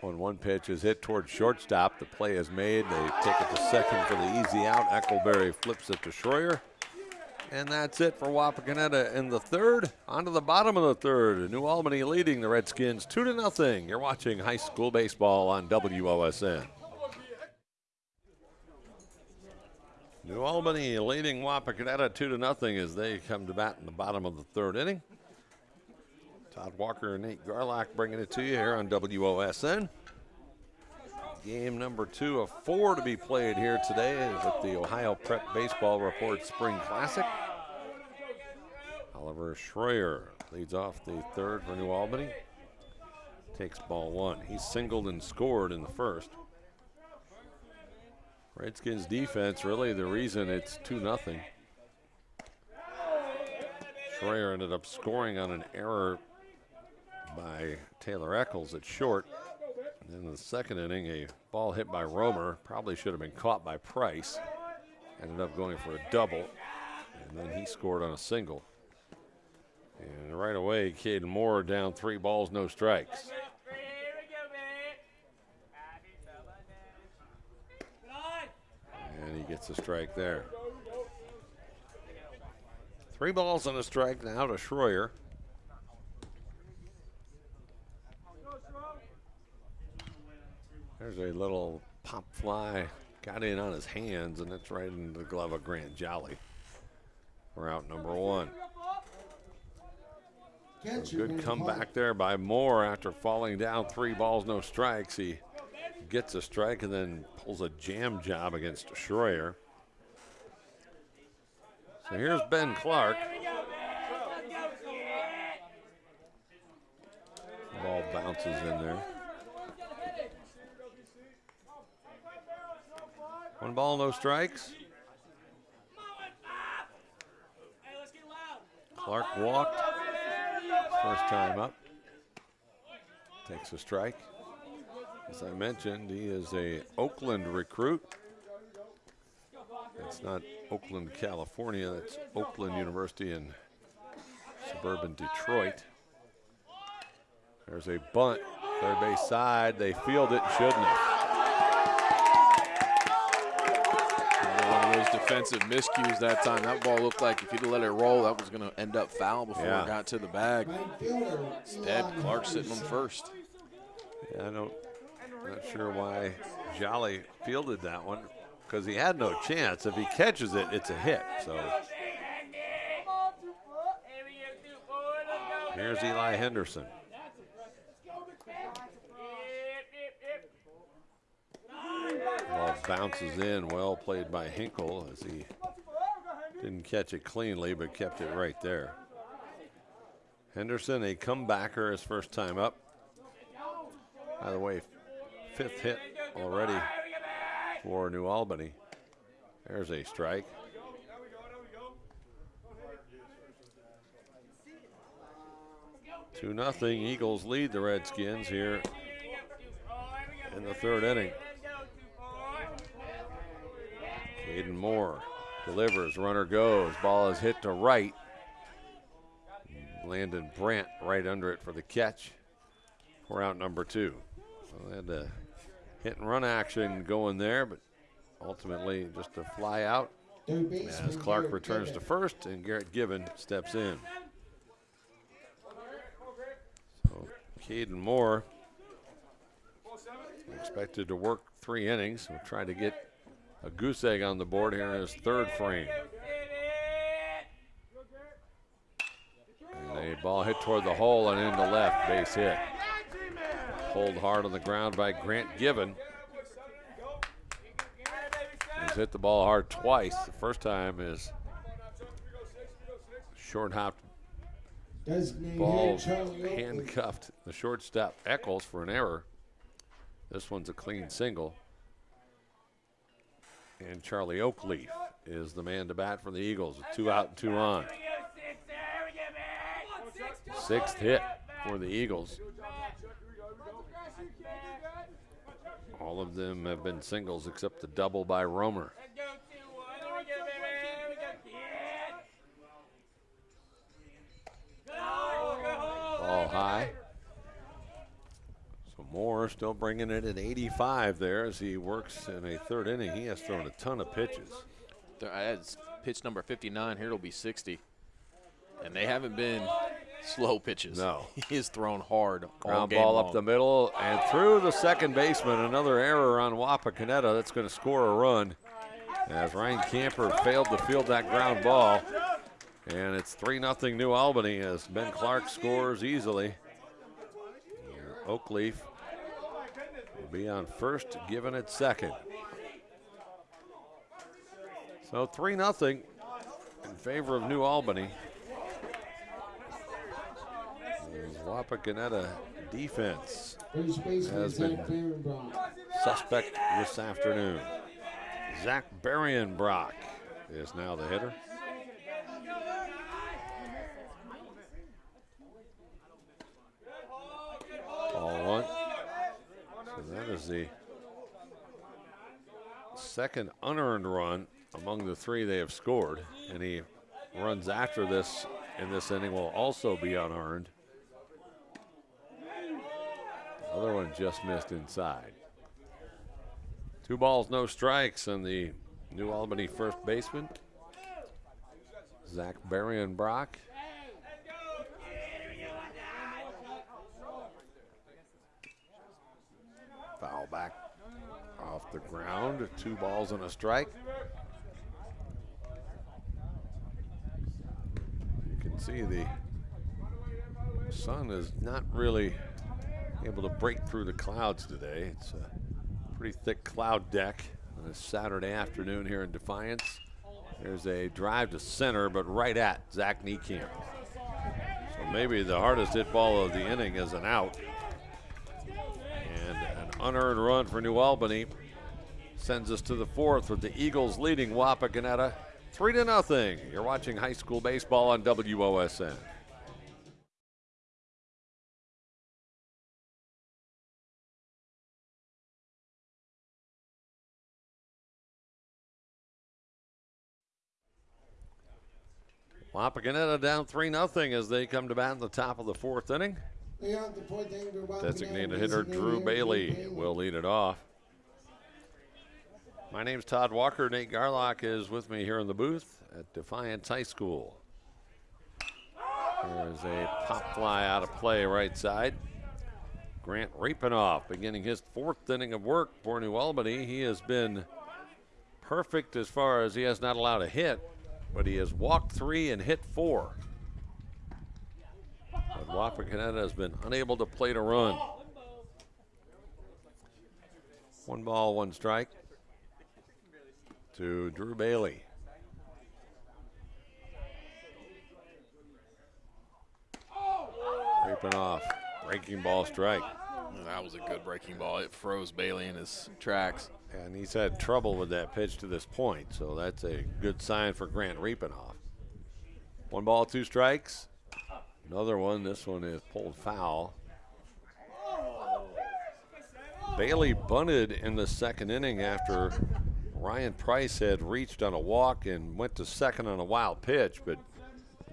When one pitch is hit towards shortstop, the play is made. They take it to second for the easy out. Eckelberry flips it to Schroyer. And that's it for Wapakoneta in the third. On to the bottom of the third. New Albany leading the Redskins 2 to nothing. You're watching high school baseball on WOSN. New Albany leading Wapakoneta 2 to nothing as they come to bat in the bottom of the third inning. Todd Walker and Nate Garlock bringing it to you here on WOSN. Game number two of four to be played here today is at the Ohio Prep Baseball Report Spring Classic. Oliver Schroyer leads off the third for New Albany. Takes ball one. He singled and scored in the first. Redskins defense really the reason it's 2 nothing. Schroyer ended up scoring on an error by Taylor Eccles at short. And in the second inning, a ball hit by Romer probably should have been caught by Price. Ended up going for a double, and then he scored on a single. And right away, Caden Moore down three balls, no strikes. And he gets a strike there. Three balls and a strike now to Schroyer. There's a little pop fly, got in on his hands, and it's right in the glove of Grant Jolly. We're out number one. Good comeback there by Moore after falling down three balls, no strikes. He gets a strike and then pulls a jam job against Schroyer. So here's Ben Clark. Ball bounces in there. One ball, no strikes. Clark walked. First time up. Takes a strike. As I mentioned, he is a Oakland recruit. It's not Oakland, California. It's Oakland University in suburban Detroit. There's a bunt, third base side. They field it, shouldn't have. Defensive miscues that time. That ball looked like if he'd let it roll, that was going to end up foul before yeah. it got to the bag. Instead, Clark sitting on first. Yeah, I don't, not sure why Jolly fielded that one because he had no chance. If he catches it, it's a hit. So here's Eli Henderson. Ball bounces in, well played by Hinkle as he didn't catch it cleanly, but kept it right there. Henderson, a comebacker, his first time up. By the way, fifth hit already for New Albany. There's a strike. Two nothing. Eagles lead the Redskins here in the third inning. Caden Moore delivers, runner goes, ball is hit to right. Landon Brandt right under it for the catch for out number two. So they had the hit and run action going there, but ultimately just a fly out as Clark returns to first and Garrett Gibbon steps in. So Caden Moore expected to work three innings. We'll try to get a goose egg on the board here in his third frame. And a ball hit toward the hole and into left, base hit. Pulled hard on the ground by Grant Given. He's hit the ball hard twice. The first time is short hop ball handcuffed the shortstop Eccles for an error. This one's a clean single. And Charlie Oakleaf is the man to bat for the Eagles. Two out two on. Sixth hit for the Eagles. All of them have been singles except the double by Romer. Ball high. Moore still bringing it at 85 there as he works in a third inning. He has thrown a ton of pitches. That's uh, pitch number 59. Here it'll be 60. And they haven't been slow pitches. No. *laughs* He is thrown hard. Ground ball long. up the middle and through the second baseman. Another error on Wapakoneta. That's going to score a run as Ryan Camper failed to field that ground ball. And it's 3 0 New Albany as Ben Clark scores easily. Oakleaf be on first, given it second. So 3 0 in favor of New Albany. Wapakoneta defense Has been- suspect this afternoon. Zach Berrienbrock is now the hitter. Ball one. That is the second unearned run among the three they have scored. And he runs after this in this inning will also be unearned. The other one just missed inside. Two balls, no strikes, and the New Albany first baseman, Zach Berrienbrock. Foul back off the ground. Two balls and a strike. You can see the sun is not really able to break through the clouds today. It's a pretty thick cloud deck on a Saturday afternoon here in Defiance. There's a drive to center, but right at Zach Niekamp. So maybe the hardest hit ball of the inning is an out. Unearned run for New Albany sends us to the fourth with the Eagles leading Wapakoneta three to nothing. You're watching high school baseball on WOSN. Wapakoneta down 3 0 as they come to bat in the top of the fourth inning. Designated hitter Drew Bailey will lead it off. My name's Todd Walker. Nate Garlock is with me here in the booth at Defiance High School. There's a pop fly out of play right side. Grant Riepenoff beginning his fourth inning of work for New Albany. He has been perfect as far as he has not allowed a hit, but he has walked three and hit four. Wapakoneta has been unable to play to run. One ball, one strike to Drew Bailey. Riepenoff, breaking ball strike. That was a good breaking ball. It froze Bailey in his tracks. And he's had trouble with that pitch to this point, so that's a good sign for Grant Riepenoff. One ball, two strikes. Another one. This one is pulled foul. Bailey bunted in the second inning after Ryan Price had reached on a walk and went to second on a wild pitch, but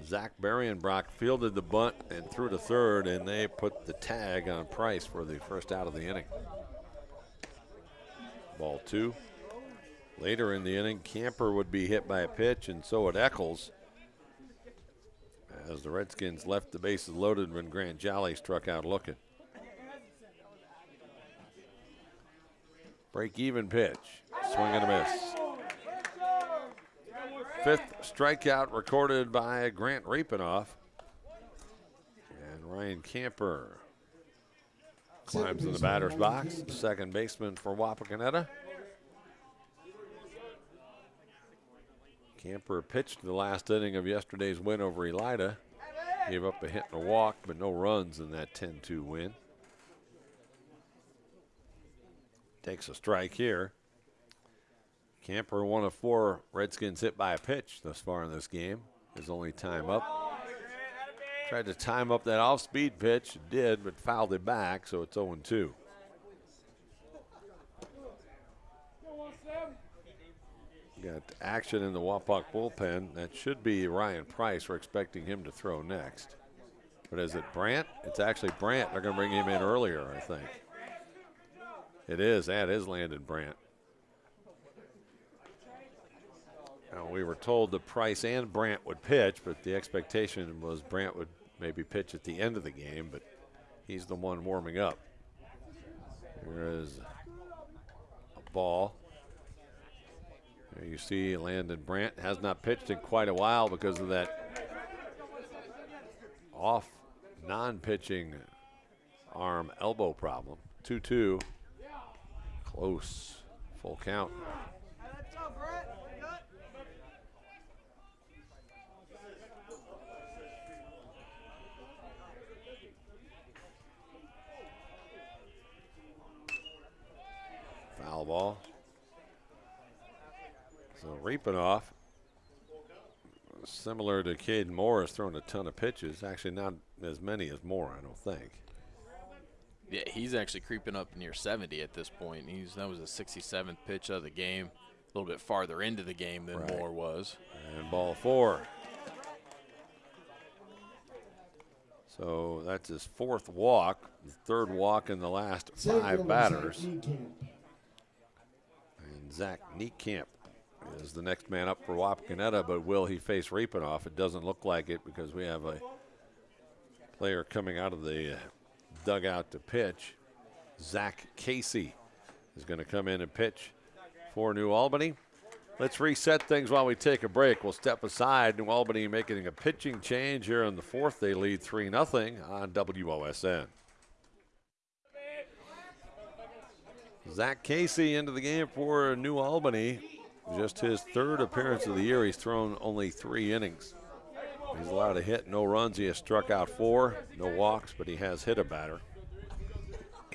Zach Berrienbrock fielded the bunt and threw to third, and they put the tag on Price for the first out of the inning. Ball two. Later in the inning, Camper would be hit by a pitch, and so would Eccles. As the Redskins left the bases loaded when Grant Jolly struck out looking. Break even pitch. Swing and a miss. fifth strikeout recorded by Grant Riepenoff. And Ryan Camper climbs in the batter's box. Second baseman for Wapakoneta. Camper pitched the last inning of yesterday's win over Elida. Gave up a hit and a walk, but no runs in that 10 2 win. Takes a strike here. Camper, one of four Redskins hit by a pitch thus far in this game. His only time up. Tried to time up that off speed pitch, did, but fouled it back, so it's 0 Got action in the Wapak bullpen. That should be Ryan Price. We're expecting him to throw next. But is it Brandt? It's actually Brandt. They're going to bring him in earlier, I think. It is. That is Landon Brandt. Now, we were told that Price and Brandt would pitch, but the expectation was Brandt would maybe pitch at the end of the game, but he's the one warming up. Here is a ball. There you see Landon Brandt has not pitched in quite a while because of that off non-pitching arm elbow problem. 2-2. Close. Full count. Foul ball. So Riepenoff, similar to Caden Moore, has thrown a ton of pitches. Actually, not as many as Moore, I don't think. Yeah, he's actually creeping up near 70 at this point. He's that was a 67th pitch of the game, a little bit farther into the game than Right. Moore was. And ball four. So that's his fourth walk, the third walk in the last five batters. And Zach Niekamp is the next man up for Wapakoneta, but will he face Riepenoff? It doesn't look like it because we have a player coming out of the uh, dugout to pitch. Zach Casey is going to come in and pitch for New Albany. Let's reset things while we take a break. We'll step aside. New Albany making a pitching change here in the fourth. They lead 3 0 on WOSN. Zach Casey into the game for New Albany. Just his third appearance of the year. He's thrown only three innings. He's allowed a hit, no runs. He has struck out four, no walks, but he has hit a batter.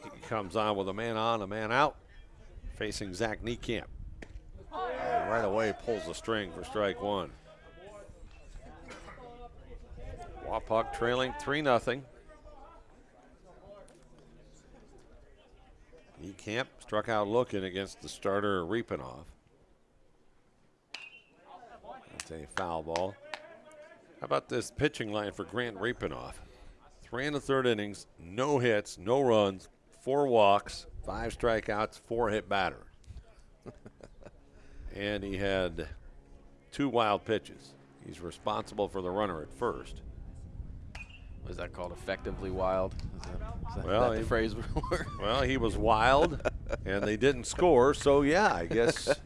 He comes on with a man on, a man out, facing Zach Niekamp. And right away pulls the string for strike one. Wapak trailing 3 0. Camp struck out looking against the starter Riepenoff. That's a foul ball. How about this pitching line for Grant Riepenoff? Three and a third innings, no hits, no runs, four walks, five strikeouts, four hit batter. *laughs* and he had two wild pitches. He's responsible for the runner at first. Was that called effectively wild? Is that, is that, Well, that the he- phrase? *laughs* Well, he was wild, and they didn't score. So yeah, I guess *laughs*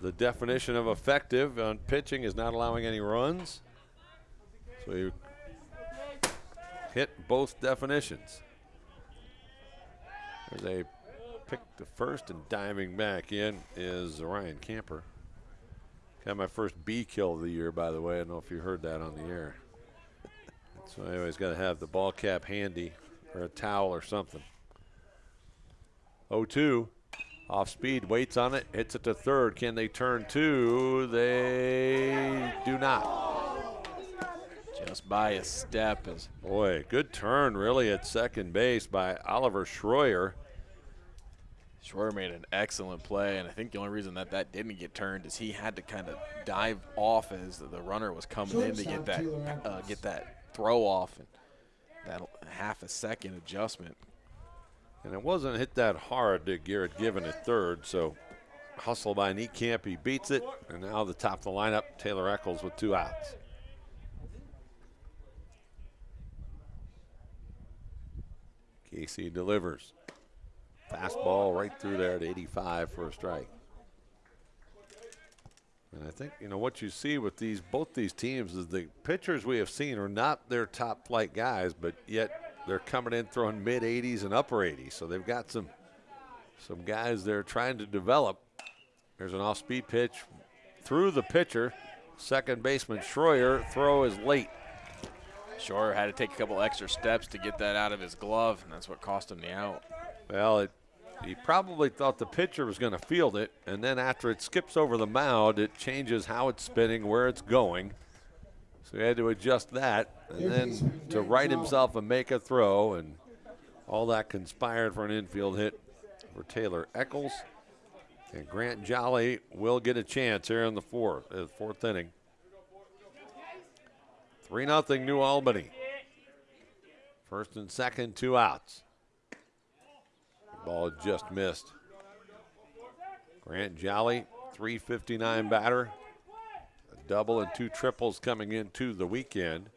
the definition of effective on pitching is not allowing any runs. So he hit both definitions. There's a pick to first and diving back in is Ryan Camper. Got my first B kill of the year, by the way. I don't know if you heard that on the air. So I always got to have the ball cap handy or a towel or something. 0-2. Off speed, waits on it, hits it to third. Can they turn two? They do not. Just by a step is Boy, good turn really at second base by Oliver Schroyer. Schroyer made an excellent play, and I think the only reason that that didn't get turned is he had to kind of dive off as the runner was coming in to get that uh, get that throw off and that half a second adjustment. And it wasn't hit that hard to Garrett Given at third, so hustle by Niekamp, he beats it. And now the top of the lineup, Taylor Eccles with two outs. Casey delivers. Fastball right through there at 85 for a strike. And I think you know what you see with these both these teams is the pitchers we have seen are not their top flight guys, but yet they're coming in throwing mid 80s and upper 80s. So they've got some some guys they're trying to develop. There's an off-speed pitch through the pitcher. Second baseman Schroyer throw is late. Schroyer had to take a couple extra steps to get that out of his glove, and that's what cost him the out. Well, it, he probably thought the pitcher was going to field it, and then after it skips over the mound, it changes how it's spinning, where it's going. So he had to adjust that, and then to right himself and make a throw, and all that conspired for an infield hit for Taylor Eccles. And Grant Jolly will get a chance here in the fourth, uh, fourth inning. 3 0 New Albany. First and second, two outs. Ball just missed. Grant Jolly, 359 batter. Double and two triples coming into the weekend.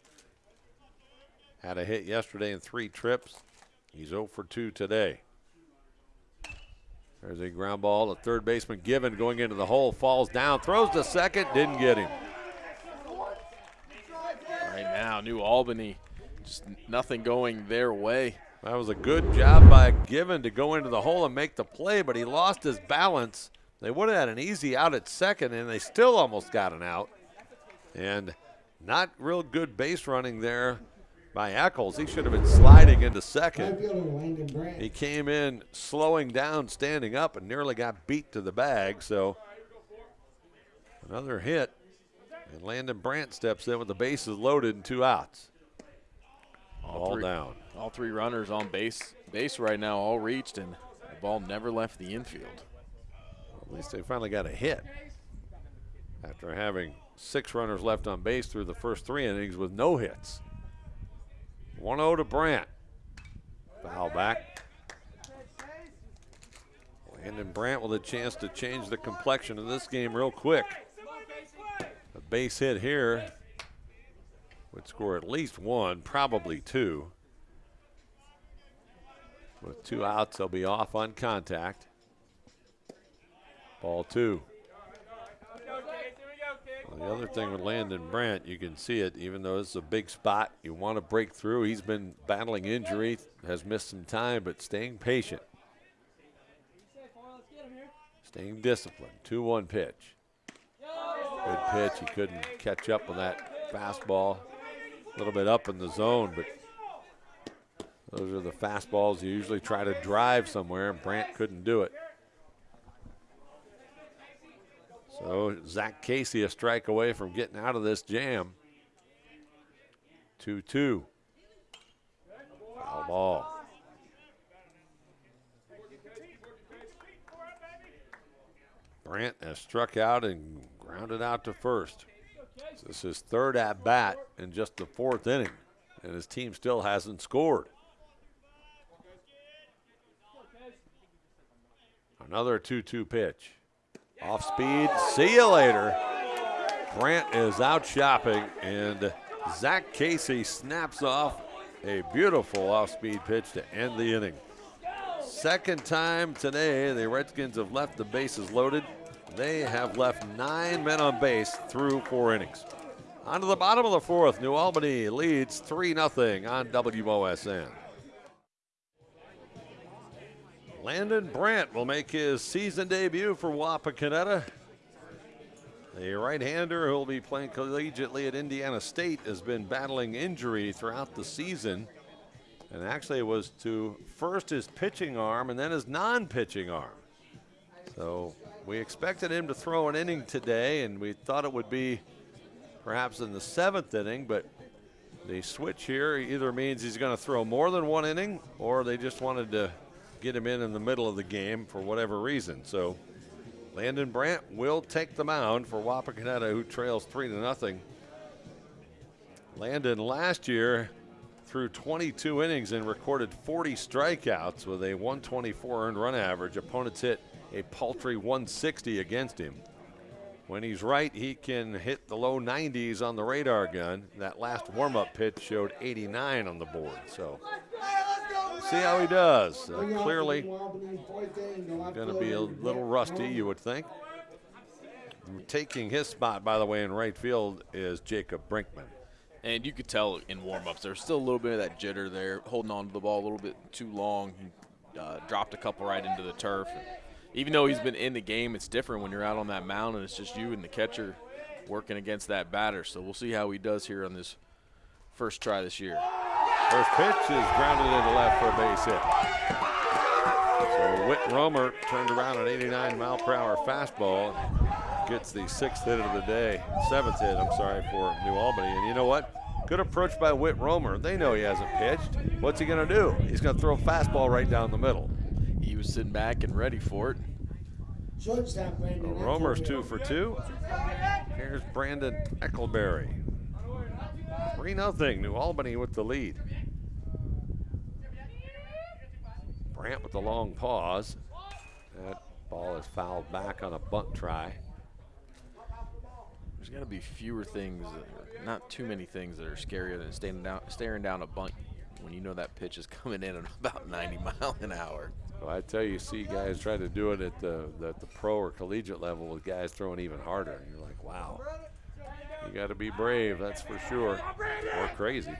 Had a hit yesterday in three trips. He's 0 for 2 today. There's a ground ball. A third baseman given going into the hole. Falls down. Throws to second. Didn't get him. Right now, New Albany, just nothing going their way. That was a good job by Given to go into the hole and make the play, but he lost his balance. They would have had an easy out at second, and they still almost got an out. And not real good base running there by Eccles. He should have been sliding into second. He came in slowing down, standing up, and nearly got beat to the bag. So another hit. And Landon Brandt steps in with the bases loaded and two outs. All, all three, down. All three runners on base base right now, all reached, and the ball never left the infield. Well, at least they finally got a hit after having six runners left on base through the first three innings with no hits. 1 0 to Brandt. Foul back. Landon Brandt with a chance to change the complexion of this game real quick. A base hit here would score at least one, probably two. With two outs, they'll be off on contact. Ball two. The other thing with Landon Brandt, you can see it, even though it's a big spot, you want to break through. He's been battling injury, has missed some time, but staying patient. Staying disciplined. 2 1 pitch. Good pitch. He couldn't catch up on that fastball. A little bit up in the zone, but those are the fastballs you usually try to drive somewhere, and Brandt couldn't do it. So Zach Casey a strike away from getting out of this jam. 2 2. Foul ball. Brandt has struck out and grounded out to first. This is his third at bat in just the fourth inning, and his team still hasn't scored. Another 2 2 pitch. Off speed. See you later. Grant is out shopping, and Zach Casey snaps off a beautiful off speed pitch to end the inning. Second time today, the Redskins have left the bases loaded. They have left nine men on base through four innings. On to the bottom of the fourth, New Albany leads 3 0 on WOSN. Landon Brandt will make his season debut for Wapakoneta. The right-hander who will be playing collegiately at Indiana State has been battling injury throughout the season. And actually it was to first his pitching arm and then his non-pitching arm. So we expected him to throw an inning today and we thought it would be perhaps in the seventh inning, but the switch here either means he's going to throw more than one inning or they just wanted to get him in in the middle of the game for whatever reason. So Landon Brandt will take the mound for Wapakoneta, who trails three to nothing. Landon last year threw 22 innings and recorded 40 strikeouts with a 124 earned run average. Opponents hit a paltry 160 against him. When he's right, he can hit the low 90s on the radar gun. That last warm-up pitch showed 89 on the board. So see how he does. Uh, clearly going to be a little rusty, you would think. taking his spot, by the way, in right field is Jacob Brinkman. And you could tell in warm-ups there's still a little bit of that jitter there, holding on to the ball a little bit too long. He uh, dropped a couple right into the turf. And even though he's been in the game, it's different when you're out on that mound and it's just you and the catcher working against that batter. So we'll see how he does here on this first try this year. First pitch is grounded into left for a base hit. So Whit Romer turned around an 89 mile per hour fastball, gets the sixth hit of the day, seventh hit, I'm sorry, for New Albany. And you know what? Good approach by Whit Romer. They know he hasn't pitched. What's he going to do? He's going to throw a fastball right down the middle. He was sitting back and ready for it. Shortstop Brandon. So Romer's two for two. Here's Brandon Eckelberry. 3 0. New Albany with the lead. Brandt with the long pause. That ball is fouled back on a bunt try. There's got to be fewer things, uh, not too many things that are scarier than standing down, staring down a bunt when you know that pitch is *laughs* coming in at about 90 mile an hour. Well, I tell you, you see guys try to do it at the, the, the pro or collegiate level with guys throwing even harder. And you're like, wow. You got to be brave, that's for sure. Or crazy.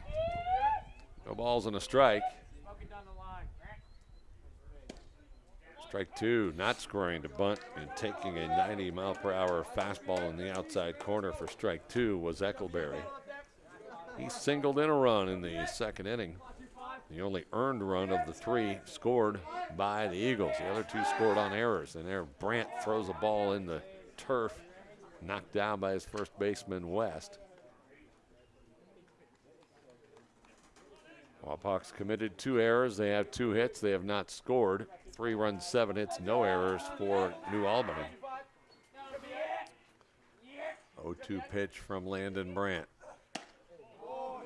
No balls and a strike. Strike two, not scoring to bunt and taking a 90 mile per hour fastball in the outside corner for strike two was Eckelberry. He singled in a run in the second inning. The only earned run of the three scored by the Eagles. The other two scored on errors. And there, Brandt throws a ball in the turf, knocked down by his first baseman, West. Wapaks committed two errors. They have two hits. They have not scored. Three runs, seven hits, no errors for New Albany. 0-2 pitch from Landon Brandt.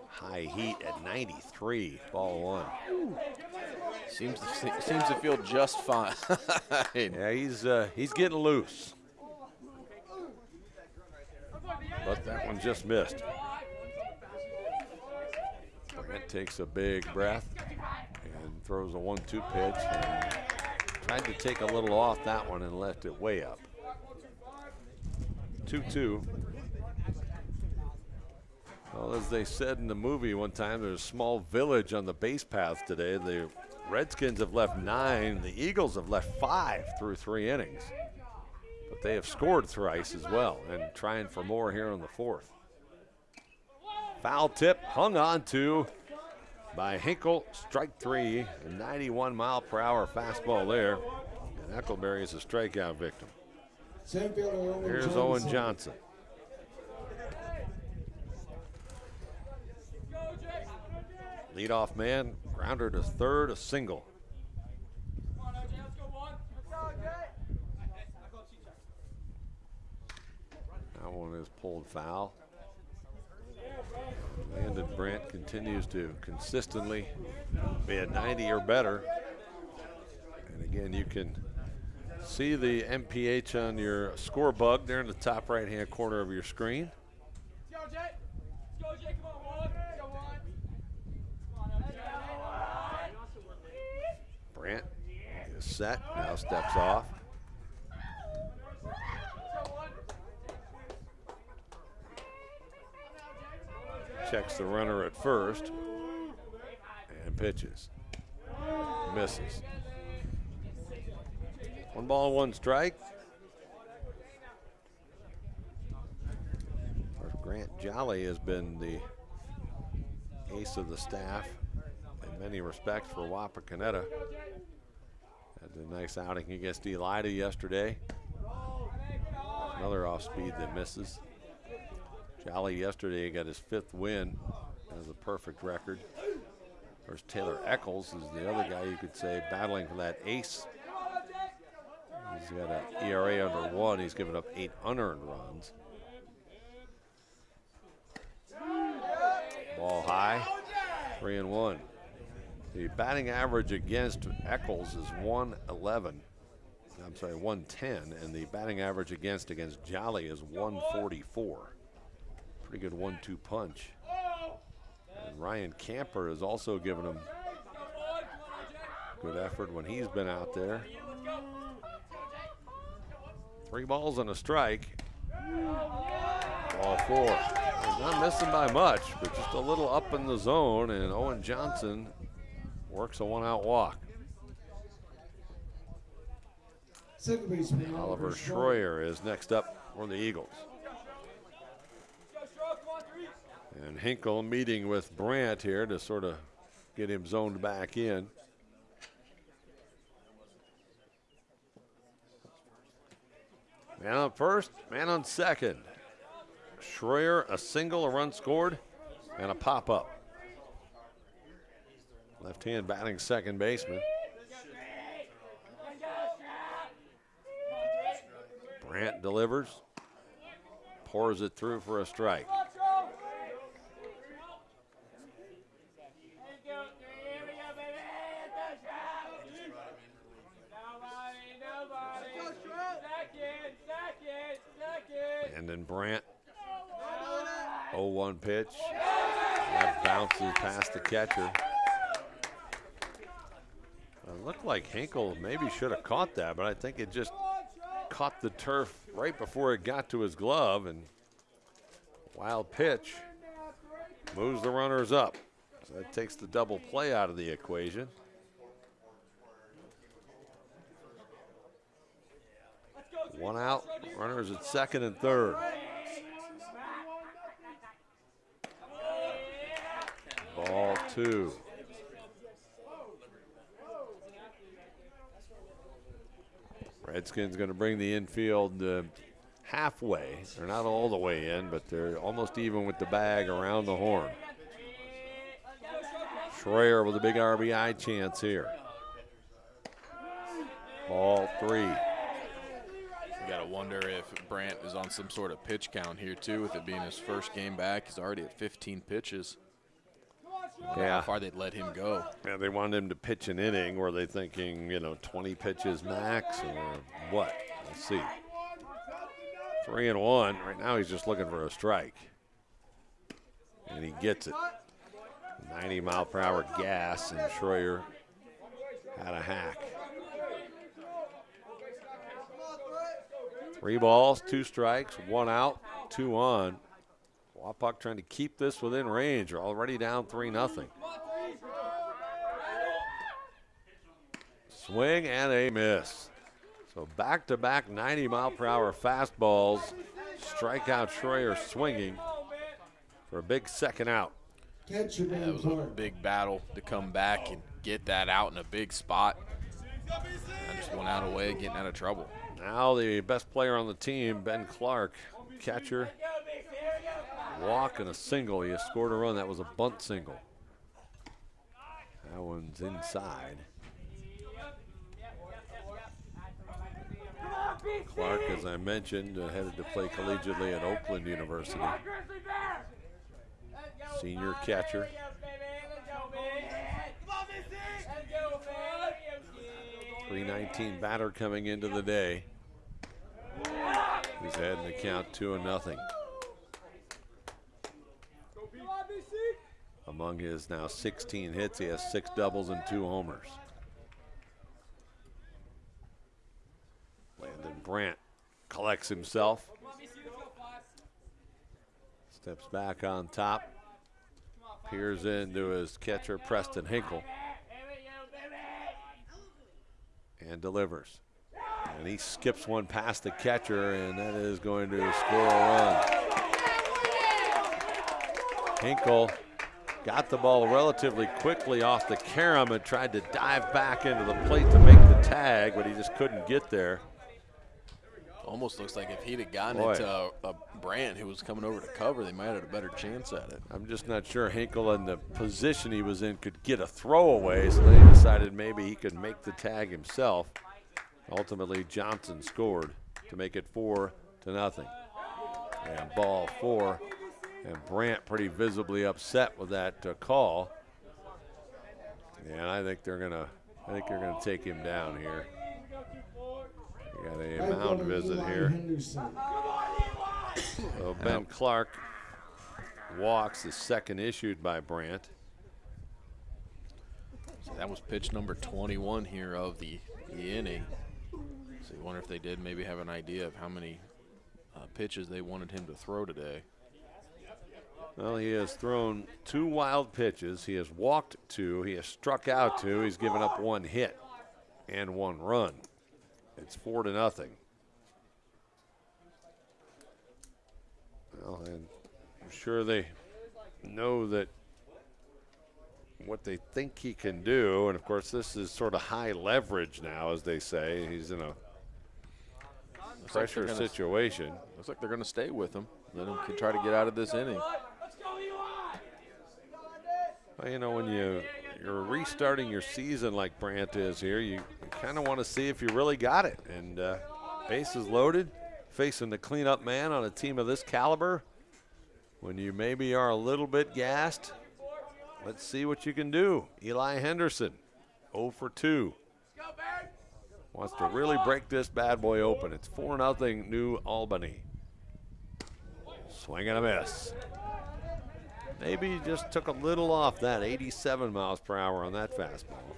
High heat at 93, ball one. Seems to, seems to feel just fine. *laughs* Yeah, he's uh, he's getting loose. But that one just missed. Brandt takes a big breath and throws a one-two pitch. Tried to take a little off that one and left it way up. 2-2. Well, as they said in the movie one time, there's a small village on the base path today. The Redskins have left nine. The Eagles have left five through three innings. But they have scored thrice as well and trying for more here in the fourth. Foul tip hung on to by Hinkle. Strike three, a 91 mile per hour fastball there. And Eckelberry is a strikeout victim. Here's Johnson. Owen Johnson. Leadoff man, grounder to third, a single. That one is pulled foul. Landon Brandt continues to consistently be at 90 or better. And again, you can see the MPH on your score bug there in the top right hand corner of your screen. Brandt is set, now steps off. Checks the runner at first and pitches. Misses. One ball, one strike. Grant Jolly has been the ace of the staff in many respects for Wapakoneta. Had a nice outing against Elida yesterday. Another off speed that misses. Jolly yesterday got his fifth win, has a perfect record. There's Taylor Eccles is the other guy you could say battling for that ace. He's got an ERA under one. He's given up eight unearned runs. Ball high, three and one. The batting average against Eccles is 111. I'm sorry, 110, and the batting average against against Jolly is 144. Pretty good one-two punch. And Ryan Camper has also given him good effort when he's been out there. Three balls and a strike. Ball four. He's not missing by much, but just a little up in the zone, and Owen Johnson works a one out walk. Oliver Schroyer is next up for the Eagles. And Hinkle meeting with Brandt here to sort of get him zoned back in. Man on first, man on second. Schroyer, a single, a run scored, and a pop up. Left hand batting second baseman. Brandt delivers, pours it through for a strike. And then Brandt, 0-1 pitch. That bounces past the catcher. It looked like Hinkle maybe should have caught that, but I think it just caught the turf right before it got to his glove and wild pitch moves the runners up. So that takes the double play out of the equation. One out, runners at second and third. Ball two. Redskins going to bring the infield uh, halfway. They're not all the way in, but they're almost even with the bag around the horn. Schroyer with a big RBI chance here. Ball three. You got to wonder if Brandt is on some sort of pitch count here, too, with it being his first game back. He's already at 15 pitches. Yeah. How far they'd let him go. Yeah, they wanted him to pitch an inning. Were they thinking, you know, 20 pitches max or what? Let's see. Three and one. Right now he's just looking for a strike. And he gets it. 90 mile per hour gas, and Schroyer had a hack. Three balls, two strikes, one out, two on. Wapak trying to keep this within range. They're already down 3 nothing. Swing and a miss. So back to back 90 mile per hour fastballs. Strikeout Schroyer swinging for a big second out. Catcher That was a big battle to come back and get that out in a big spot. And just one out of way, getting out of trouble. Now the best player on the team, Ben Clark, catcher. Walk and a single. He has scored a run. That was a bunt single. That one's inside. Clark, as I mentioned, uh, headed to play collegiately at Oakland University. Senior catcher. Three nineteen batter coming into the day. He's ahead in the count two and nothing. Among his now 16 hits, he has six doubles and two homers. Landon Brandt collects himself. Steps back on top. Peers into his catcher, Preston Hinkle. And delivers. And he skips one past the catcher, and that is going to score a run. Hinkle got the ball relatively quickly off the carom and tried to dive back into the plate to make the tag, but he just couldn't get there. Almost looks like if he'd have gotten Boy. it to a, a Brandt who was coming over to cover, they might have had a better chance at it. I'm just not sure Hinkle in the position he was in could get a throwaway, so they decided maybe he could make the tag himself. Ultimately, Johnson scored to make it four to nothing. And ball four, and Brandt pretty visibly upset with that uh, call. And I think they're gonna, I think they're gonna take him down here. We got a mound visit Eli here. Henderson. So Ben Clark walks the second issued by Brandt. So that was pitch number 21 here of the, the inning. So you wonder if they did maybe have an idea of how many uh, pitches they wanted him to throw today. Well, he has thrown two wild pitches. He has walked two. He has struck out two. He's given up one hit and one run. It's four to nothing. Well, and I'm sure they know that what they think he can do. And of course, this is sort of high leverage now, as they say. He's in a Looks pressure they're gonna- situation. Looks like they're going to stay with him. Let him can try to get out of this inning. Well, you know, when you you're restarting your season like Brandt is here, you, you kind of want to see if you really got it. And uh, bases loaded, facing the cleanup man on a team of this caliber. When you maybe are a little bit gassed, let's see what you can do. Eli Henderson, 0 for 2. Wants to really break this bad boy open. It's 4 0 New Albany. Swing and a miss. Maybe just took a little off that 87 miles per hour on that fastball.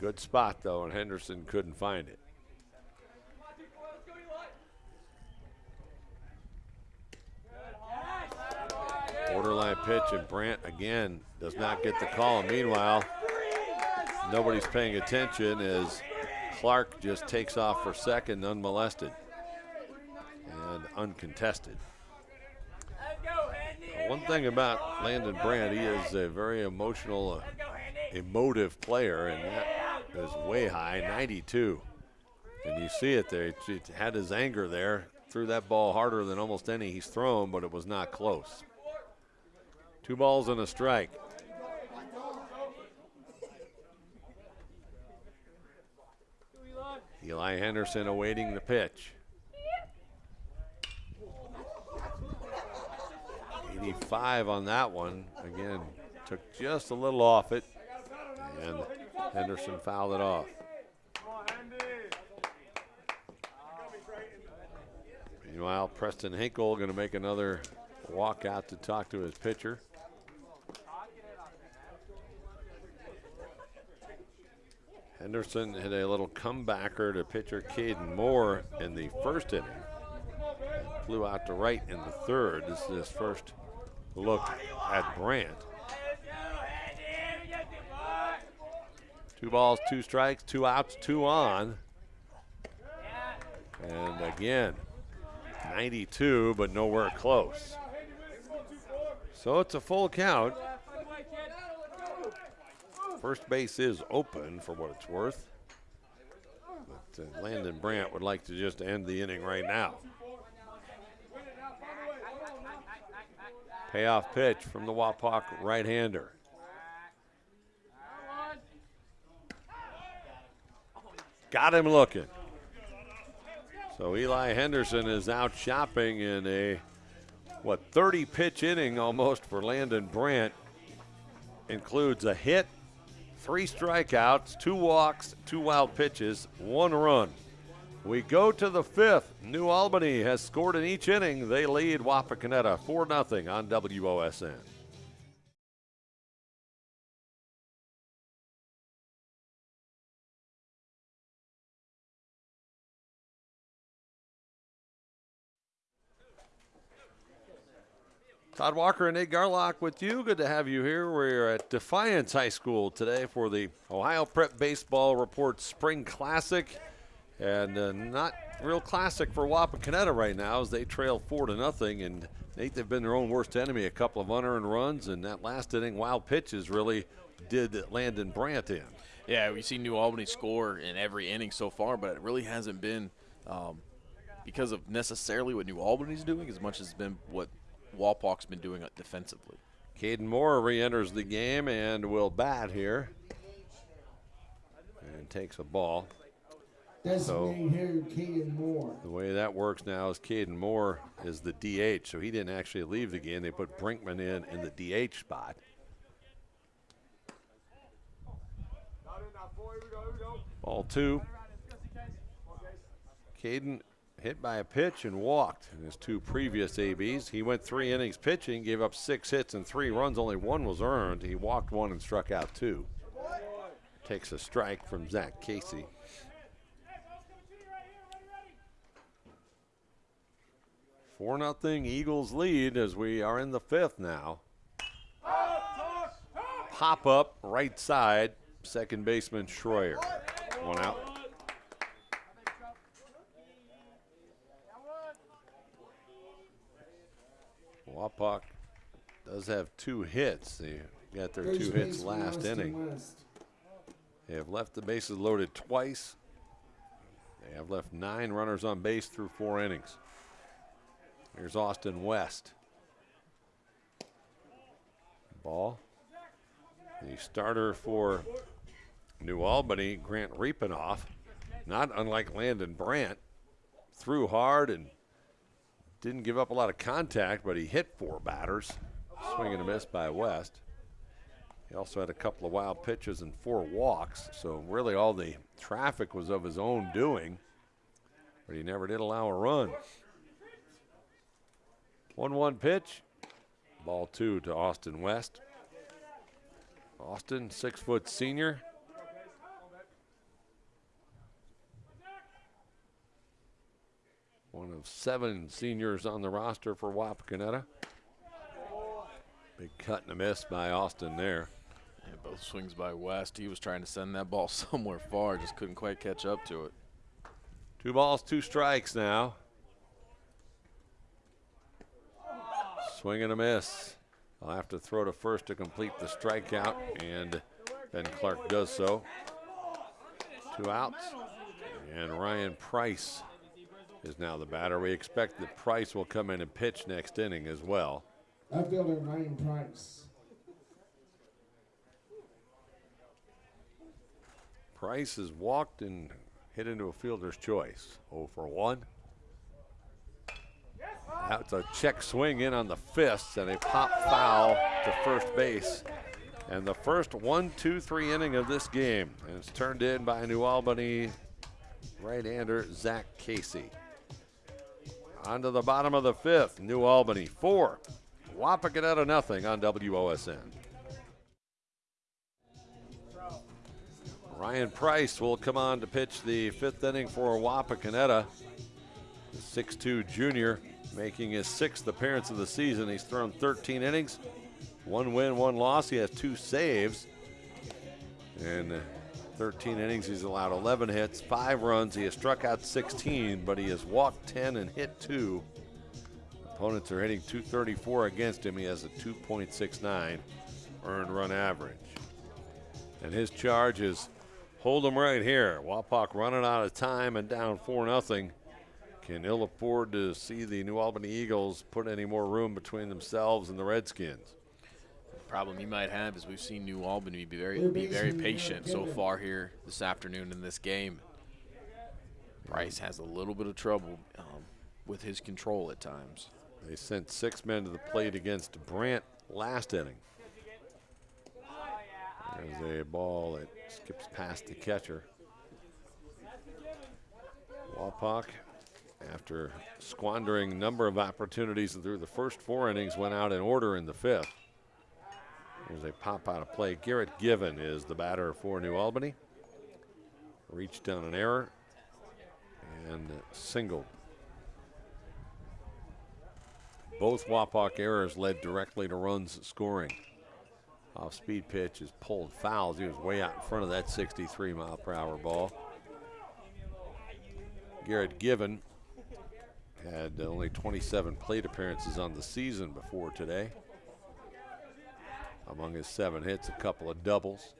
Good spot though, and Henderson couldn't find it. Borderline pitch, and Brandt again does not get the call. Meanwhile, nobody's paying attention as Clark just takes off for second unmolested and uncontested. One thing about Landon Brandt, he is a very emotional, uh, emotive player, and that is way high, 92. And you see it there. He had his anger there, threw that ball harder than almost any he's thrown, but it was not close. Two balls and a strike. Eli Henderson awaiting the pitch. 85 on that one. Again, took just a little off it, and Henderson fouled it off. Meanwhile, Preston Hinkle going to make another walk out to talk to his pitcher. Henderson hit a little comebacker to pitcher Caden Moore in the first inning. Flew out to right in the third. This is his first look at Brandt. Two balls, two strikes, two outs, two on. And again, 92, but nowhere close. So it's a full count. First base is open for what it's worth. But uh, Landon Brandt would like to just end the inning right now. Payoff pitch from the Wapak right-hander. Got him looking. So Eli Henderson is out shopping in a what 30 pitch inning almost for Landon Brandt. Includes a hit, three strikeouts, two walks, two wild pitches, one run. We go to the fifth. New Albany has scored in each inning. They lead Wapakoneta 4 0 on WOSN. Todd Walker and Nate Garlock with you. Good to have you here. We're at Defiance High School today for the Ohio Prep Baseball Report Spring Classic. And uh, not real classic for Wapakoneta right now as they trail four to nothing. And Nate, they've been their own worst enemy. A couple of unearned runs, and that last inning, wild pitches really did Landon Brandt in. Yeah, we see New Albany score in every inning so far, but it really hasn't been um, because of necessarily what New Albany's doing as much as it's been what Wapak's been doing defensively. Caden Moore re-enters the game and will bat here. And takes a ball. Hitter Keegan Moore. The way that works now is Caden Moore is the DH, so he didn't actually leave the game. They put Brinkman in in the DH spot. Ball two. Caden hit by a pitch and walked in his two previous ABs. He went three innings pitching, gave up six hits and three runs. Only one was earned. He walked one and struck out two. Takes a strike from Zach Casey. 4 nothing Eagles lead as we are in the fifth now. Pop up right side, second baseman Schroyer. One out. Wapak does have two hits. They got their two hits last inning. They have left the bases loaded twice. They have left nine runners on base through four innings. Here's Austin West. Ball. The starter for New Albany, Grant Riepenoff, not unlike Landon Brandt, threw hard and didn't give up a lot of contact, but he hit four batters. Swing and a miss by West. He also had a couple of wild pitches and four walks, so really all the traffic was of his own doing, but he never did allow a run. 1 1 pitch, ball two to Austin West. Austin, six foot senior. One of seven seniors on the roster for Wapakoneta. Big cut and a miss by Austin there. Yeah, both swings by West. He was trying to send that ball *laughs* somewhere far, just couldn't quite catch up to it. Two balls, two strikes now. Swing and a miss. I'll have to throw to first to complete the strikeout, and Ben Clark does so. Two outs, and Ryan Price is now the batter. We expect that Price will come in and pitch next inning as well. Outfielder Ryan Price. Price has walked and hit into a fielder's choice. 0 for 1. That's a check swing in on the fists and a pop foul to first base. And the first one, two, three inning of this game. And it's turned in by New Albany right-hander Zach Casey. On to the bottom of the fifth. New Albany four. Wapakoneta nothing on WOSN. Ryan Price will come on to pitch the fifth inning for Wapakoneta. The 6'2 junior making his sixth appearance of the season. He's thrown 13 innings, one win, one loss. He has two saves. In 13 innings, he's allowed 11 hits, five runs. He has struck out 16, but he has walked 10 and hit two. Opponents are hitting 234 against him. He has a 2.69 earned run average. And his charge is hold him right here. Wapak running out of time and down 4 0 can ill afford to see the New Albany Eagles put any more room between themselves and the Redskins. The problem you might have is we've seen New Albany be very be very patient so far here this afternoon in this game. Price has a little bit of trouble um, with his control at times. They sent six men to the plate against Brandt last inning. There's a ball that skips past the catcher. Wapak after squandering a number of opportunities through the first four innings, went out in order in the fifth. There's a pop out of play. Garrett Given is the batter for New Albany. Reached on an error and singled. Both Wapak errors led directly to runs scoring. Off speed pitch is pulled fouls. He was way out in front of that 63 mile per hour ball. Garrett Given had only 27 plate appearances on the season before today. Among his seven hits, a couple of doubles.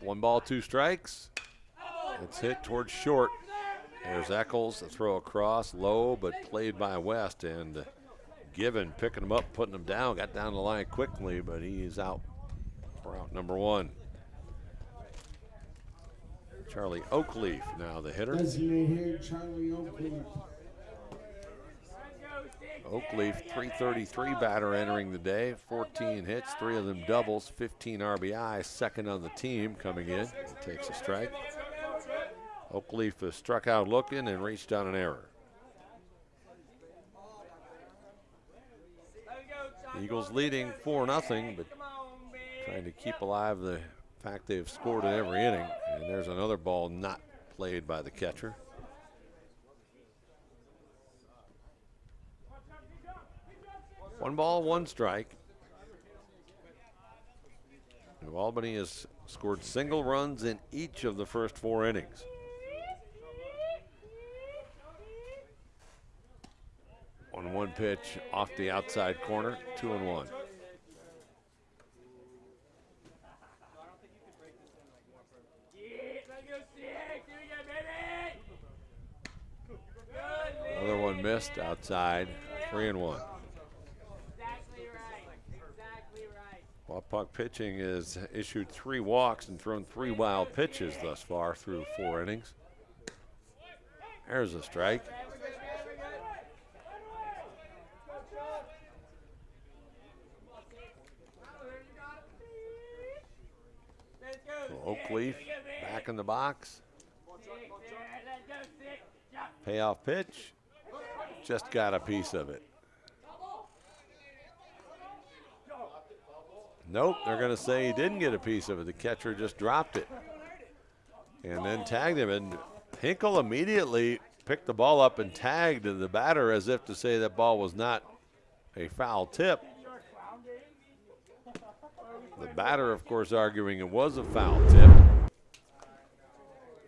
One ball, two strikes. It's hit towards short. There's Eccles, a throw across, low, but played by West. And Given picking him up, putting him down, got down the line quickly, but he's out for out number one. Charlie Oakleaf now the hitter. Designated Charlie Oakleaf. Oakleaf 333 batter entering the day, 14 hits, three of them doubles, 15 RBI, second on the team coming in. He takes a strike. Oakleaf is struck out looking and reached on an error. Eagles leading 4 0, but trying to keep alive the in fact, they've scored in every inning. And there's another ball not played by the catcher. One ball, one strike. New Albany has scored single runs in each of the first four innings. On one pitch off the outside corner, two and one. Another one missed outside, three and one. Wapak pitching has issued three walks and thrown three wild pitches thus far through four innings. There's a strike. Oakleaf back in the box. Payoff pitch. Just got a piece of it. Nope, they're going to say he didn't get a piece of it. The catcher just dropped it and then tagged him. And Hinkle immediately picked the ball up and tagged the batter as if to say that ball was not a foul tip. The batter, of course, arguing it was a foul tip.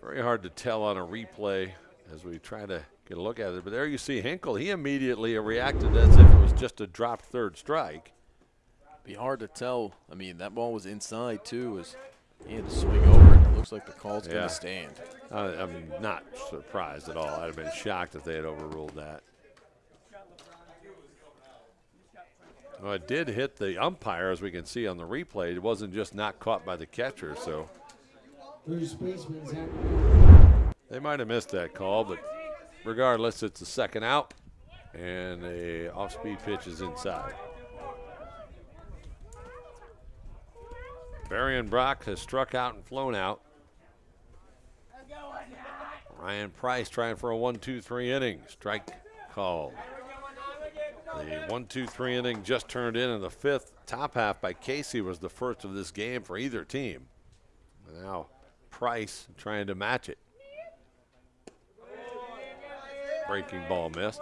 Very hard to tell on a replay as we try to get a look at it. But there you see Hinkle. He immediately reacted as if it was just a dropped third strike. Be hard to tell. I mean, that ball was inside too. As he had to swing over it. it looks like the call's Yeah. going to stand. Uh, I'm not surprised at all. I'd have been shocked if they had overruled that. Well, it did hit the umpire, as we can see on the replay. It wasn't just not caught by the catcher, so First baseman's at they might have missed that call. But regardless, it's a second out, and a off-speed pitch is inside. Berrienbrock has struck out and flown out. Ryan Price trying for a one, two, three inning. Strike called. The one, two, three inning just turned in, and the fifth top half by Casey was the first of this game for either team. Now Price trying to match it. Breaking ball missed.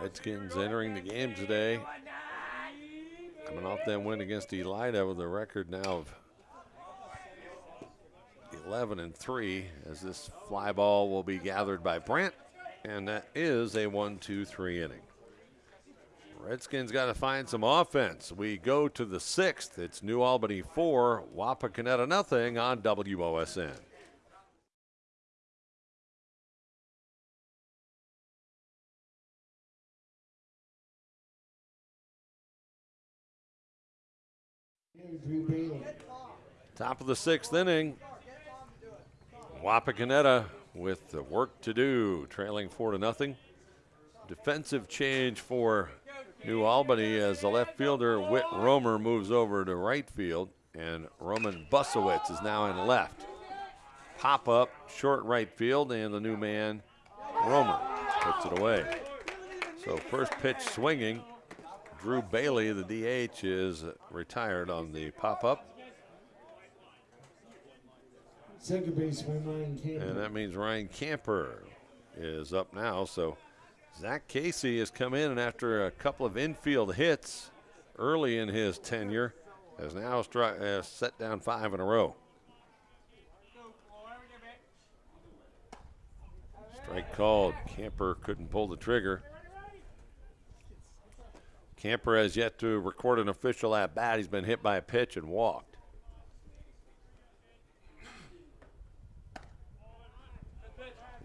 Redskins entering the game today. Coming off that win against Elida with a record now of 11 and 3 as this fly ball will be gathered by Brandt. And that is a 1 2 3 inning. Redskins got to find some offense. We go to the sixth. It's New Albany 4, Wapakoneta nothing on WOSN. Top of the sixth inning. Wapakoneta with the work to do, trailing four to nothing. Defensive change for New Albany as the left fielder Whit Romer moves over to right field, and Roman Busowitz is now in left. Pop up, short right field, and the new man Romer puts it away. So first pitch swinging. Drew Bailey, the DH, is retired on the pop up. Second baseman Ryan Campbell. And that means Ryan Camper is up now. So Zach Casey has come in and after a couple of infield hits early in his tenure, has now stri- uh, set down five in a row. Strike called. Camper couldn't pull the trigger. Camper has yet to record an official at bat. He's been hit by a pitch and walked.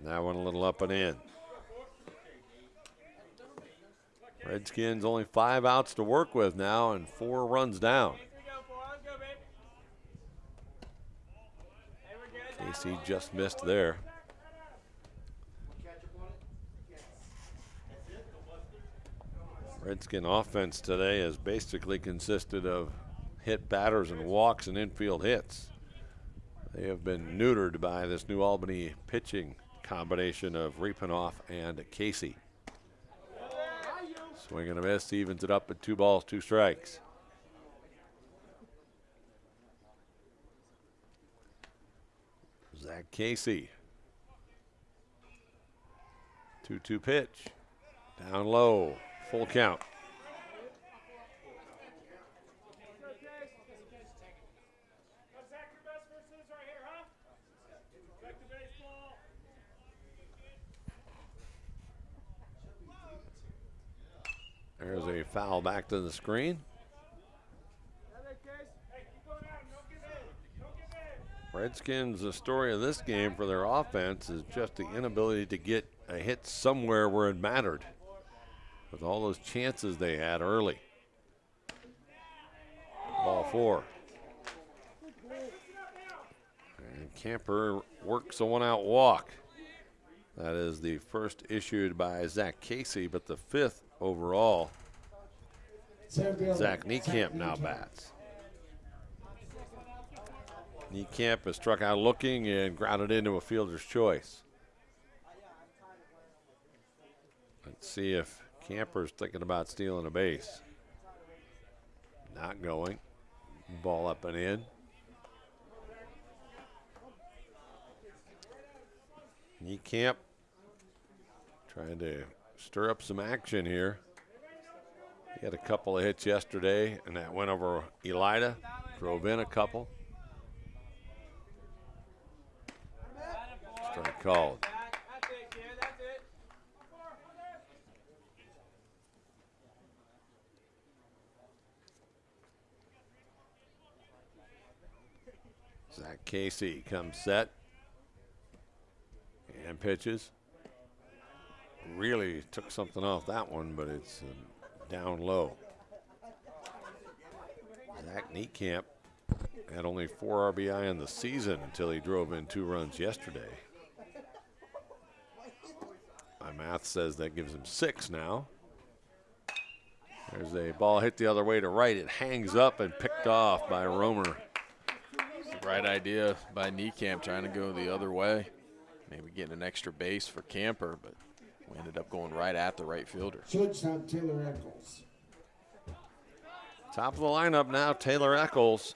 That one a little up and in. Redskins only five outs to work with now and four runs down. Casey just missed there. Redskin offense today has basically consisted of hit batters and walks and infield hits. They have been neutered by this New Albany pitching combination of Riepenoff and Casey. Swing and a miss evens it up at two balls, two strikes. Zach Casey. 2 2 pitch. Down low. Full count. Foul back to the screen. Redskins, the story of this game for their offense is just the inability to get a hit somewhere where it mattered with all those chances they had early. Ball four. And Camper works a one out walk. That is the first issued by Zach Casey, but the fifth overall. Zach Niekamp now bats. Niekamp has struck out looking and grounded into a fielder's choice. Let's see if Camper's thinking about stealing a base. Not going. Ball up and in. Niekamp trying to stir up some action here. He had a couple of hits yesterday, and that went over Elida. Drove in a couple. Strike called. Zach Casey comes set and pitches. Really took something off that one, but it's uh, down low. Zach Niekamp had only four RBI in the season until he drove in two runs yesterday. My math says that gives him six now. There's a ball hit the other way to right. It hangs up and picked off by Romer. Right idea by Niekamp trying to go the other way. Maybe getting an extra base for Camper, but we ended up going right at the right fielder. Shortstop Taylor Eccles. Top of the lineup now, Taylor Eccles.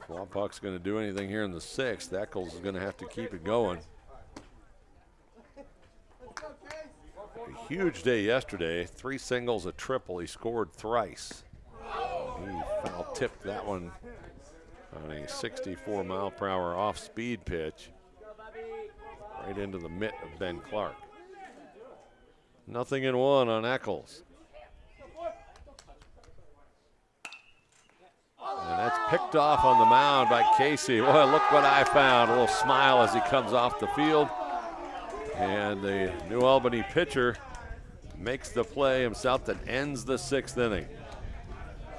If Wapak's going to do anything here in the sixth, Eccles is going to have to keep it going. A huge day yesterday. Three singles, a triple. He scored thrice. He foul tipped that one on a 64 mile per hour off speed pitch right into the mitt of Ben Clark. Nothing in one on Eccles. And that's picked off on the mound by Casey. Boy, look what I found. A little smile as he comes off the field. And the New Albany pitcher makes the play himself that ends the sixth inning.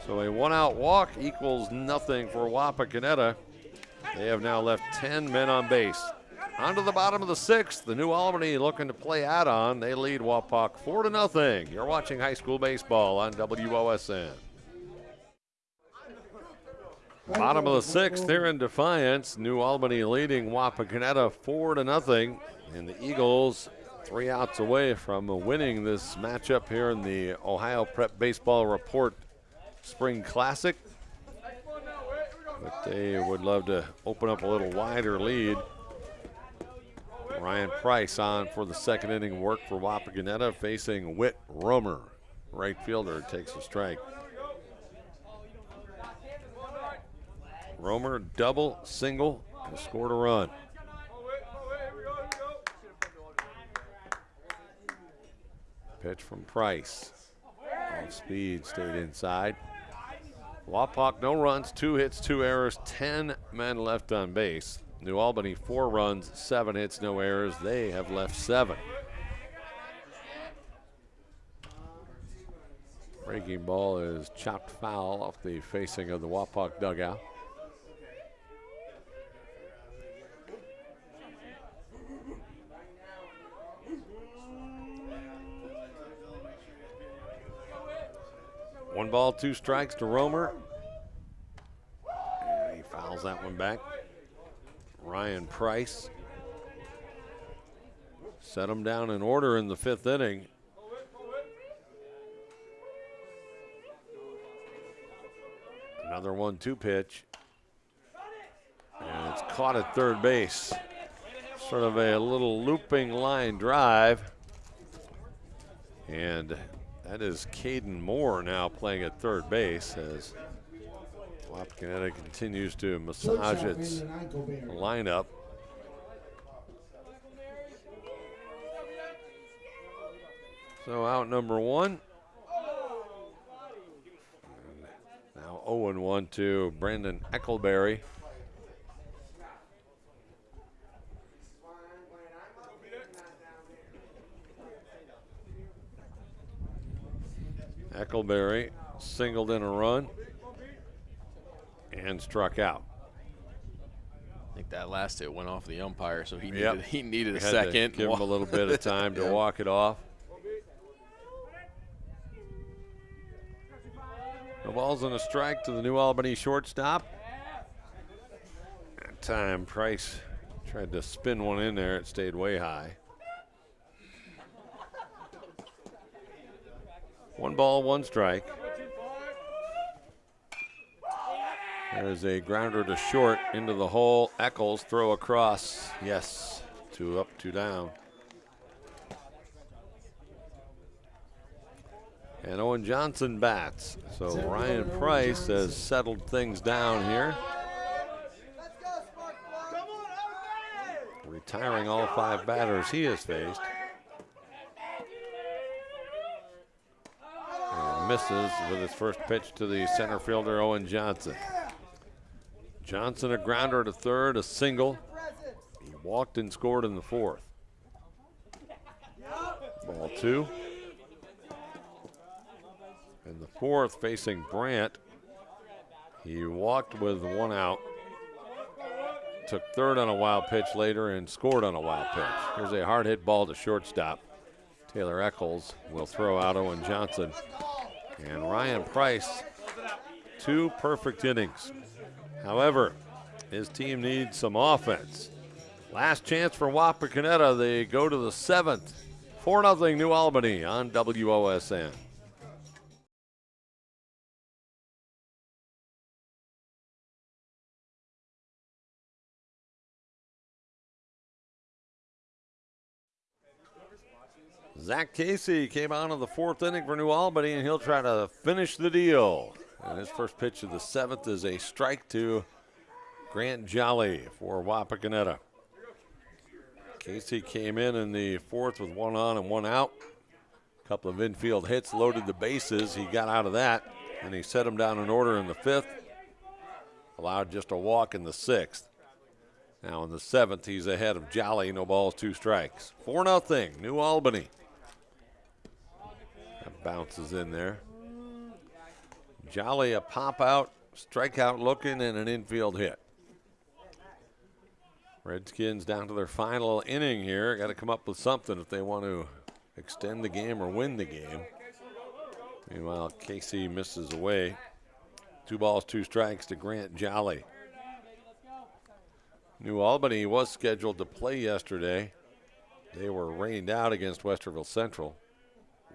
So a one out walk equals nothing for Wapakoneta. They have now left 10 men on base. On to the bottom of the sixth. The New Albany looking to play add on. They lead Wapak 4 to nothing. You're watching high school baseball on WOSN. Bottom of the sixth here in Defiance. New Albany leading Wapakoneta 4 to nothing. And the Eagles three outs away from winning this matchup here in the Ohio Prep Baseball Report Spring Classic. But they would love to open up a little wider lead. Ryan Price on for the second inning work for Wapakoneta facing Whit Romer. Right fielder takes a strike. Romer double, single, and scored a run. Pitch from Price. Off speed, stayed inside. Wapak, no runs, two hits, two errors, 10 men left on base. New Albany, four runs, seven hits, no errors. They have left seven. Breaking ball is chopped foul off the facing of the Wapak dugout. One ball, two strikes to Romer. And he fouls that one back. Ryan Price set him down in order in the fifth inning. Another one two pitch. And it's caught at third base. sort of a little looping line drive. And that is Caden Moore now playing at third base as Wapakoneta continues to massage its lineup. So out number one. And now 0 1 to Brandon Eckelberry. Eckelberry singled in a run and struck out. I think that last hit went off the umpire, so he needed he needed a second. give him a little bit of time to *laughs* Yeah. walk it off. The ball's on a strike to the New Albany shortstop. That time Price tried to spin one in there. It stayed way high. One ball, one strike. There's a grounder to short into the hole. Eccles throw across. Yes, two up, two down. And Owen Johnson bats. So Ryan Price has settled things down here. Retiring all five batters he has faced. And misses with his first pitch to the center fielder, Owen Johnson. Johnson a grounder to third, a single. He walked and scored in the fourth. Ball two. In the fourth, facing Brandt, he walked with one out. Took third on a wild pitch later and scored on a wild pitch. Here's a hard hit ball to shortstop. Taylor Eccles will throw out Owen Johnson. And Ryan Price, two perfect innings. However, his team needs some offense. Last chance for Wapakoneta. They go to the seventh. 4 0 New Albany on WOSN. Zach Casey came out in the fourth inning for New Albany, and he'll try to finish the deal. And his first pitch of the seventh is a strike to Grant Jolly for Wapakoneta. Casey came in in the fourth with one on and one out. A couple of infield hits, loaded the bases. He got out of that, and he set him down in order in the fifth. Allowed just a walk in the sixth. Now in the seventh, he's ahead of Jolly. No balls, two strikes. 4 0, New Albany. That bounces in there. Jolly a pop out, strikeout looking, and an infield hit. Redskins down to their final inning here. Got to come up with something if they want to extend the game or win the game. Meanwhile, Casey misses away. Two balls, two strikes to Grant Jolly. New Albany was scheduled to play yesterday. They were rained out against Westerville Central.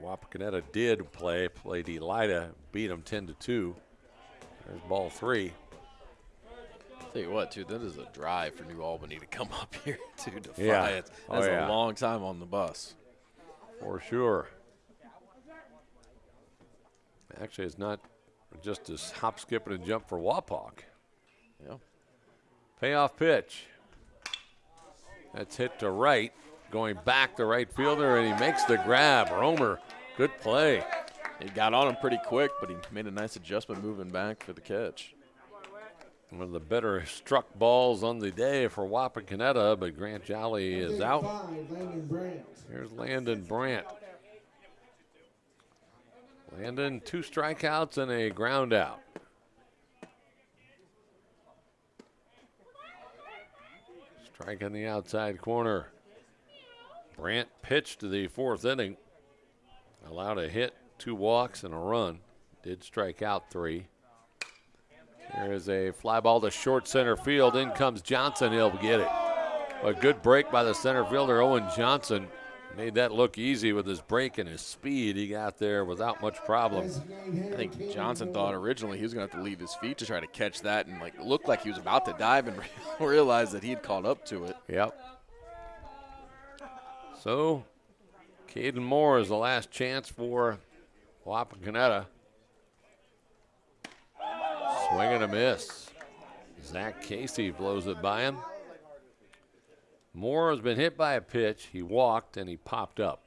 Wapakoneta did play, played Elida, beat them 10 to 2. There's ball three. Tell you what, too, that is a drive for New Albany to come *laughs* up here to Defiance. Yeah. Oh, That's Oh, yeah. a long time on the bus. For sure. Actually, it's not just a hop, skip, and a jump for Wapak. Yeah. Payoff pitch. That's hit to right. Going back to right fielder, and he makes the grab. Romer, good play. He got on him pretty quick, but he made a nice adjustment moving back for the catch. One of the better struck balls on the day for Wapakoneta, but Grant Jolly is out. Five, Landon Brandt. Here's Landon Brandt. Landon, two strikeouts and a ground out. Strike in the outside corner. Brandt pitched to the fourth inning. Allowed a hit, two walks, and a run. Did strike out three. There is a fly ball to short center field. In comes Johnson. He'll get it. A good break by the center fielder, Owen Johnson. Made that look easy with his break and his speed. He got there without much problem. I think Johnson thought originally he was going to have to leave his feet to try to catch that and like looked like he was about to dive and *laughs* realized that he had caught up to it. Yep. So, Caden Moore is the last chance for Wapakoneta. Swing and a miss. Zach Casey blows it by him. Moore has been hit by a pitch. He walked and he popped up.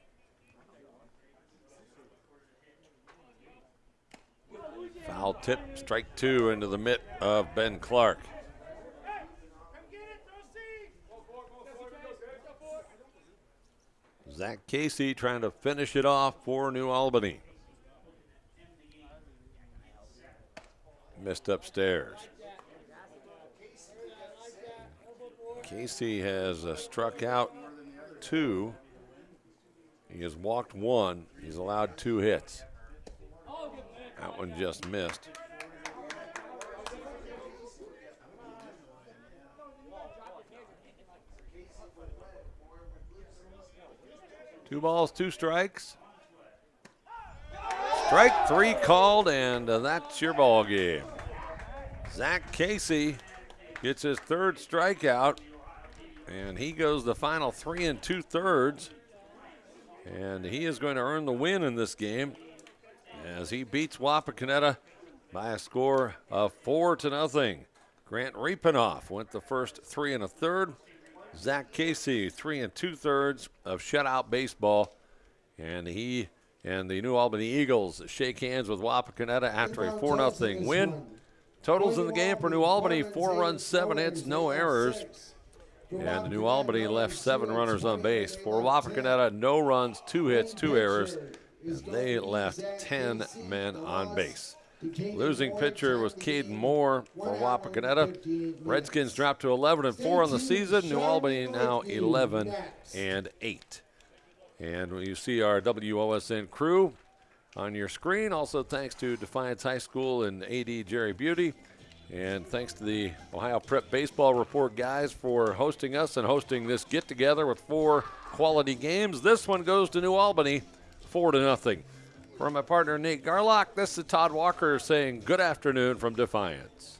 Foul tip, strike two into the mitt of Ben Clark. Zach Casey trying to finish it off for New Albany. Missed upstairs. Casey has uh, struck out two. He has walked one. He's allowed two hits. That one just missed. Two balls, two strikes. Strike three called, and uh, that's your ball game. Zach Casey gets his third strikeout, and he goes the final three and two thirds. And he is going to earn the win in this game as he beats Wapakoneta by a score of four to nothing. Grant Riepenoff went the first three and a third. Zach Casey, three and two thirds of shutout baseball. And he and the New Albany Eagles shake hands with Wapakoneta after a 4 0 win. Totals in the game for New Albany four runs, seven hits, no errors. And New Albany left seven runners on base. For Wapakoneta, no runs, two hits, two errors. And they left 10 men on base. Losing pitcher was Caden Moore for Wapakoneta. Redskins dropped to 11 and 4 on the season. New Albany now 11 and 8. And you see our WOSN crew on your screen. Also, thanks to Defiance High School and AD Jerry Beauty. And thanks to the Ohio Prep Baseball Report guys for hosting us and hosting this get together with four quality games. This one goes to New Albany, four to nothing. From my partner Nate Garlock, this is Todd Walker saying good afternoon from Defiance.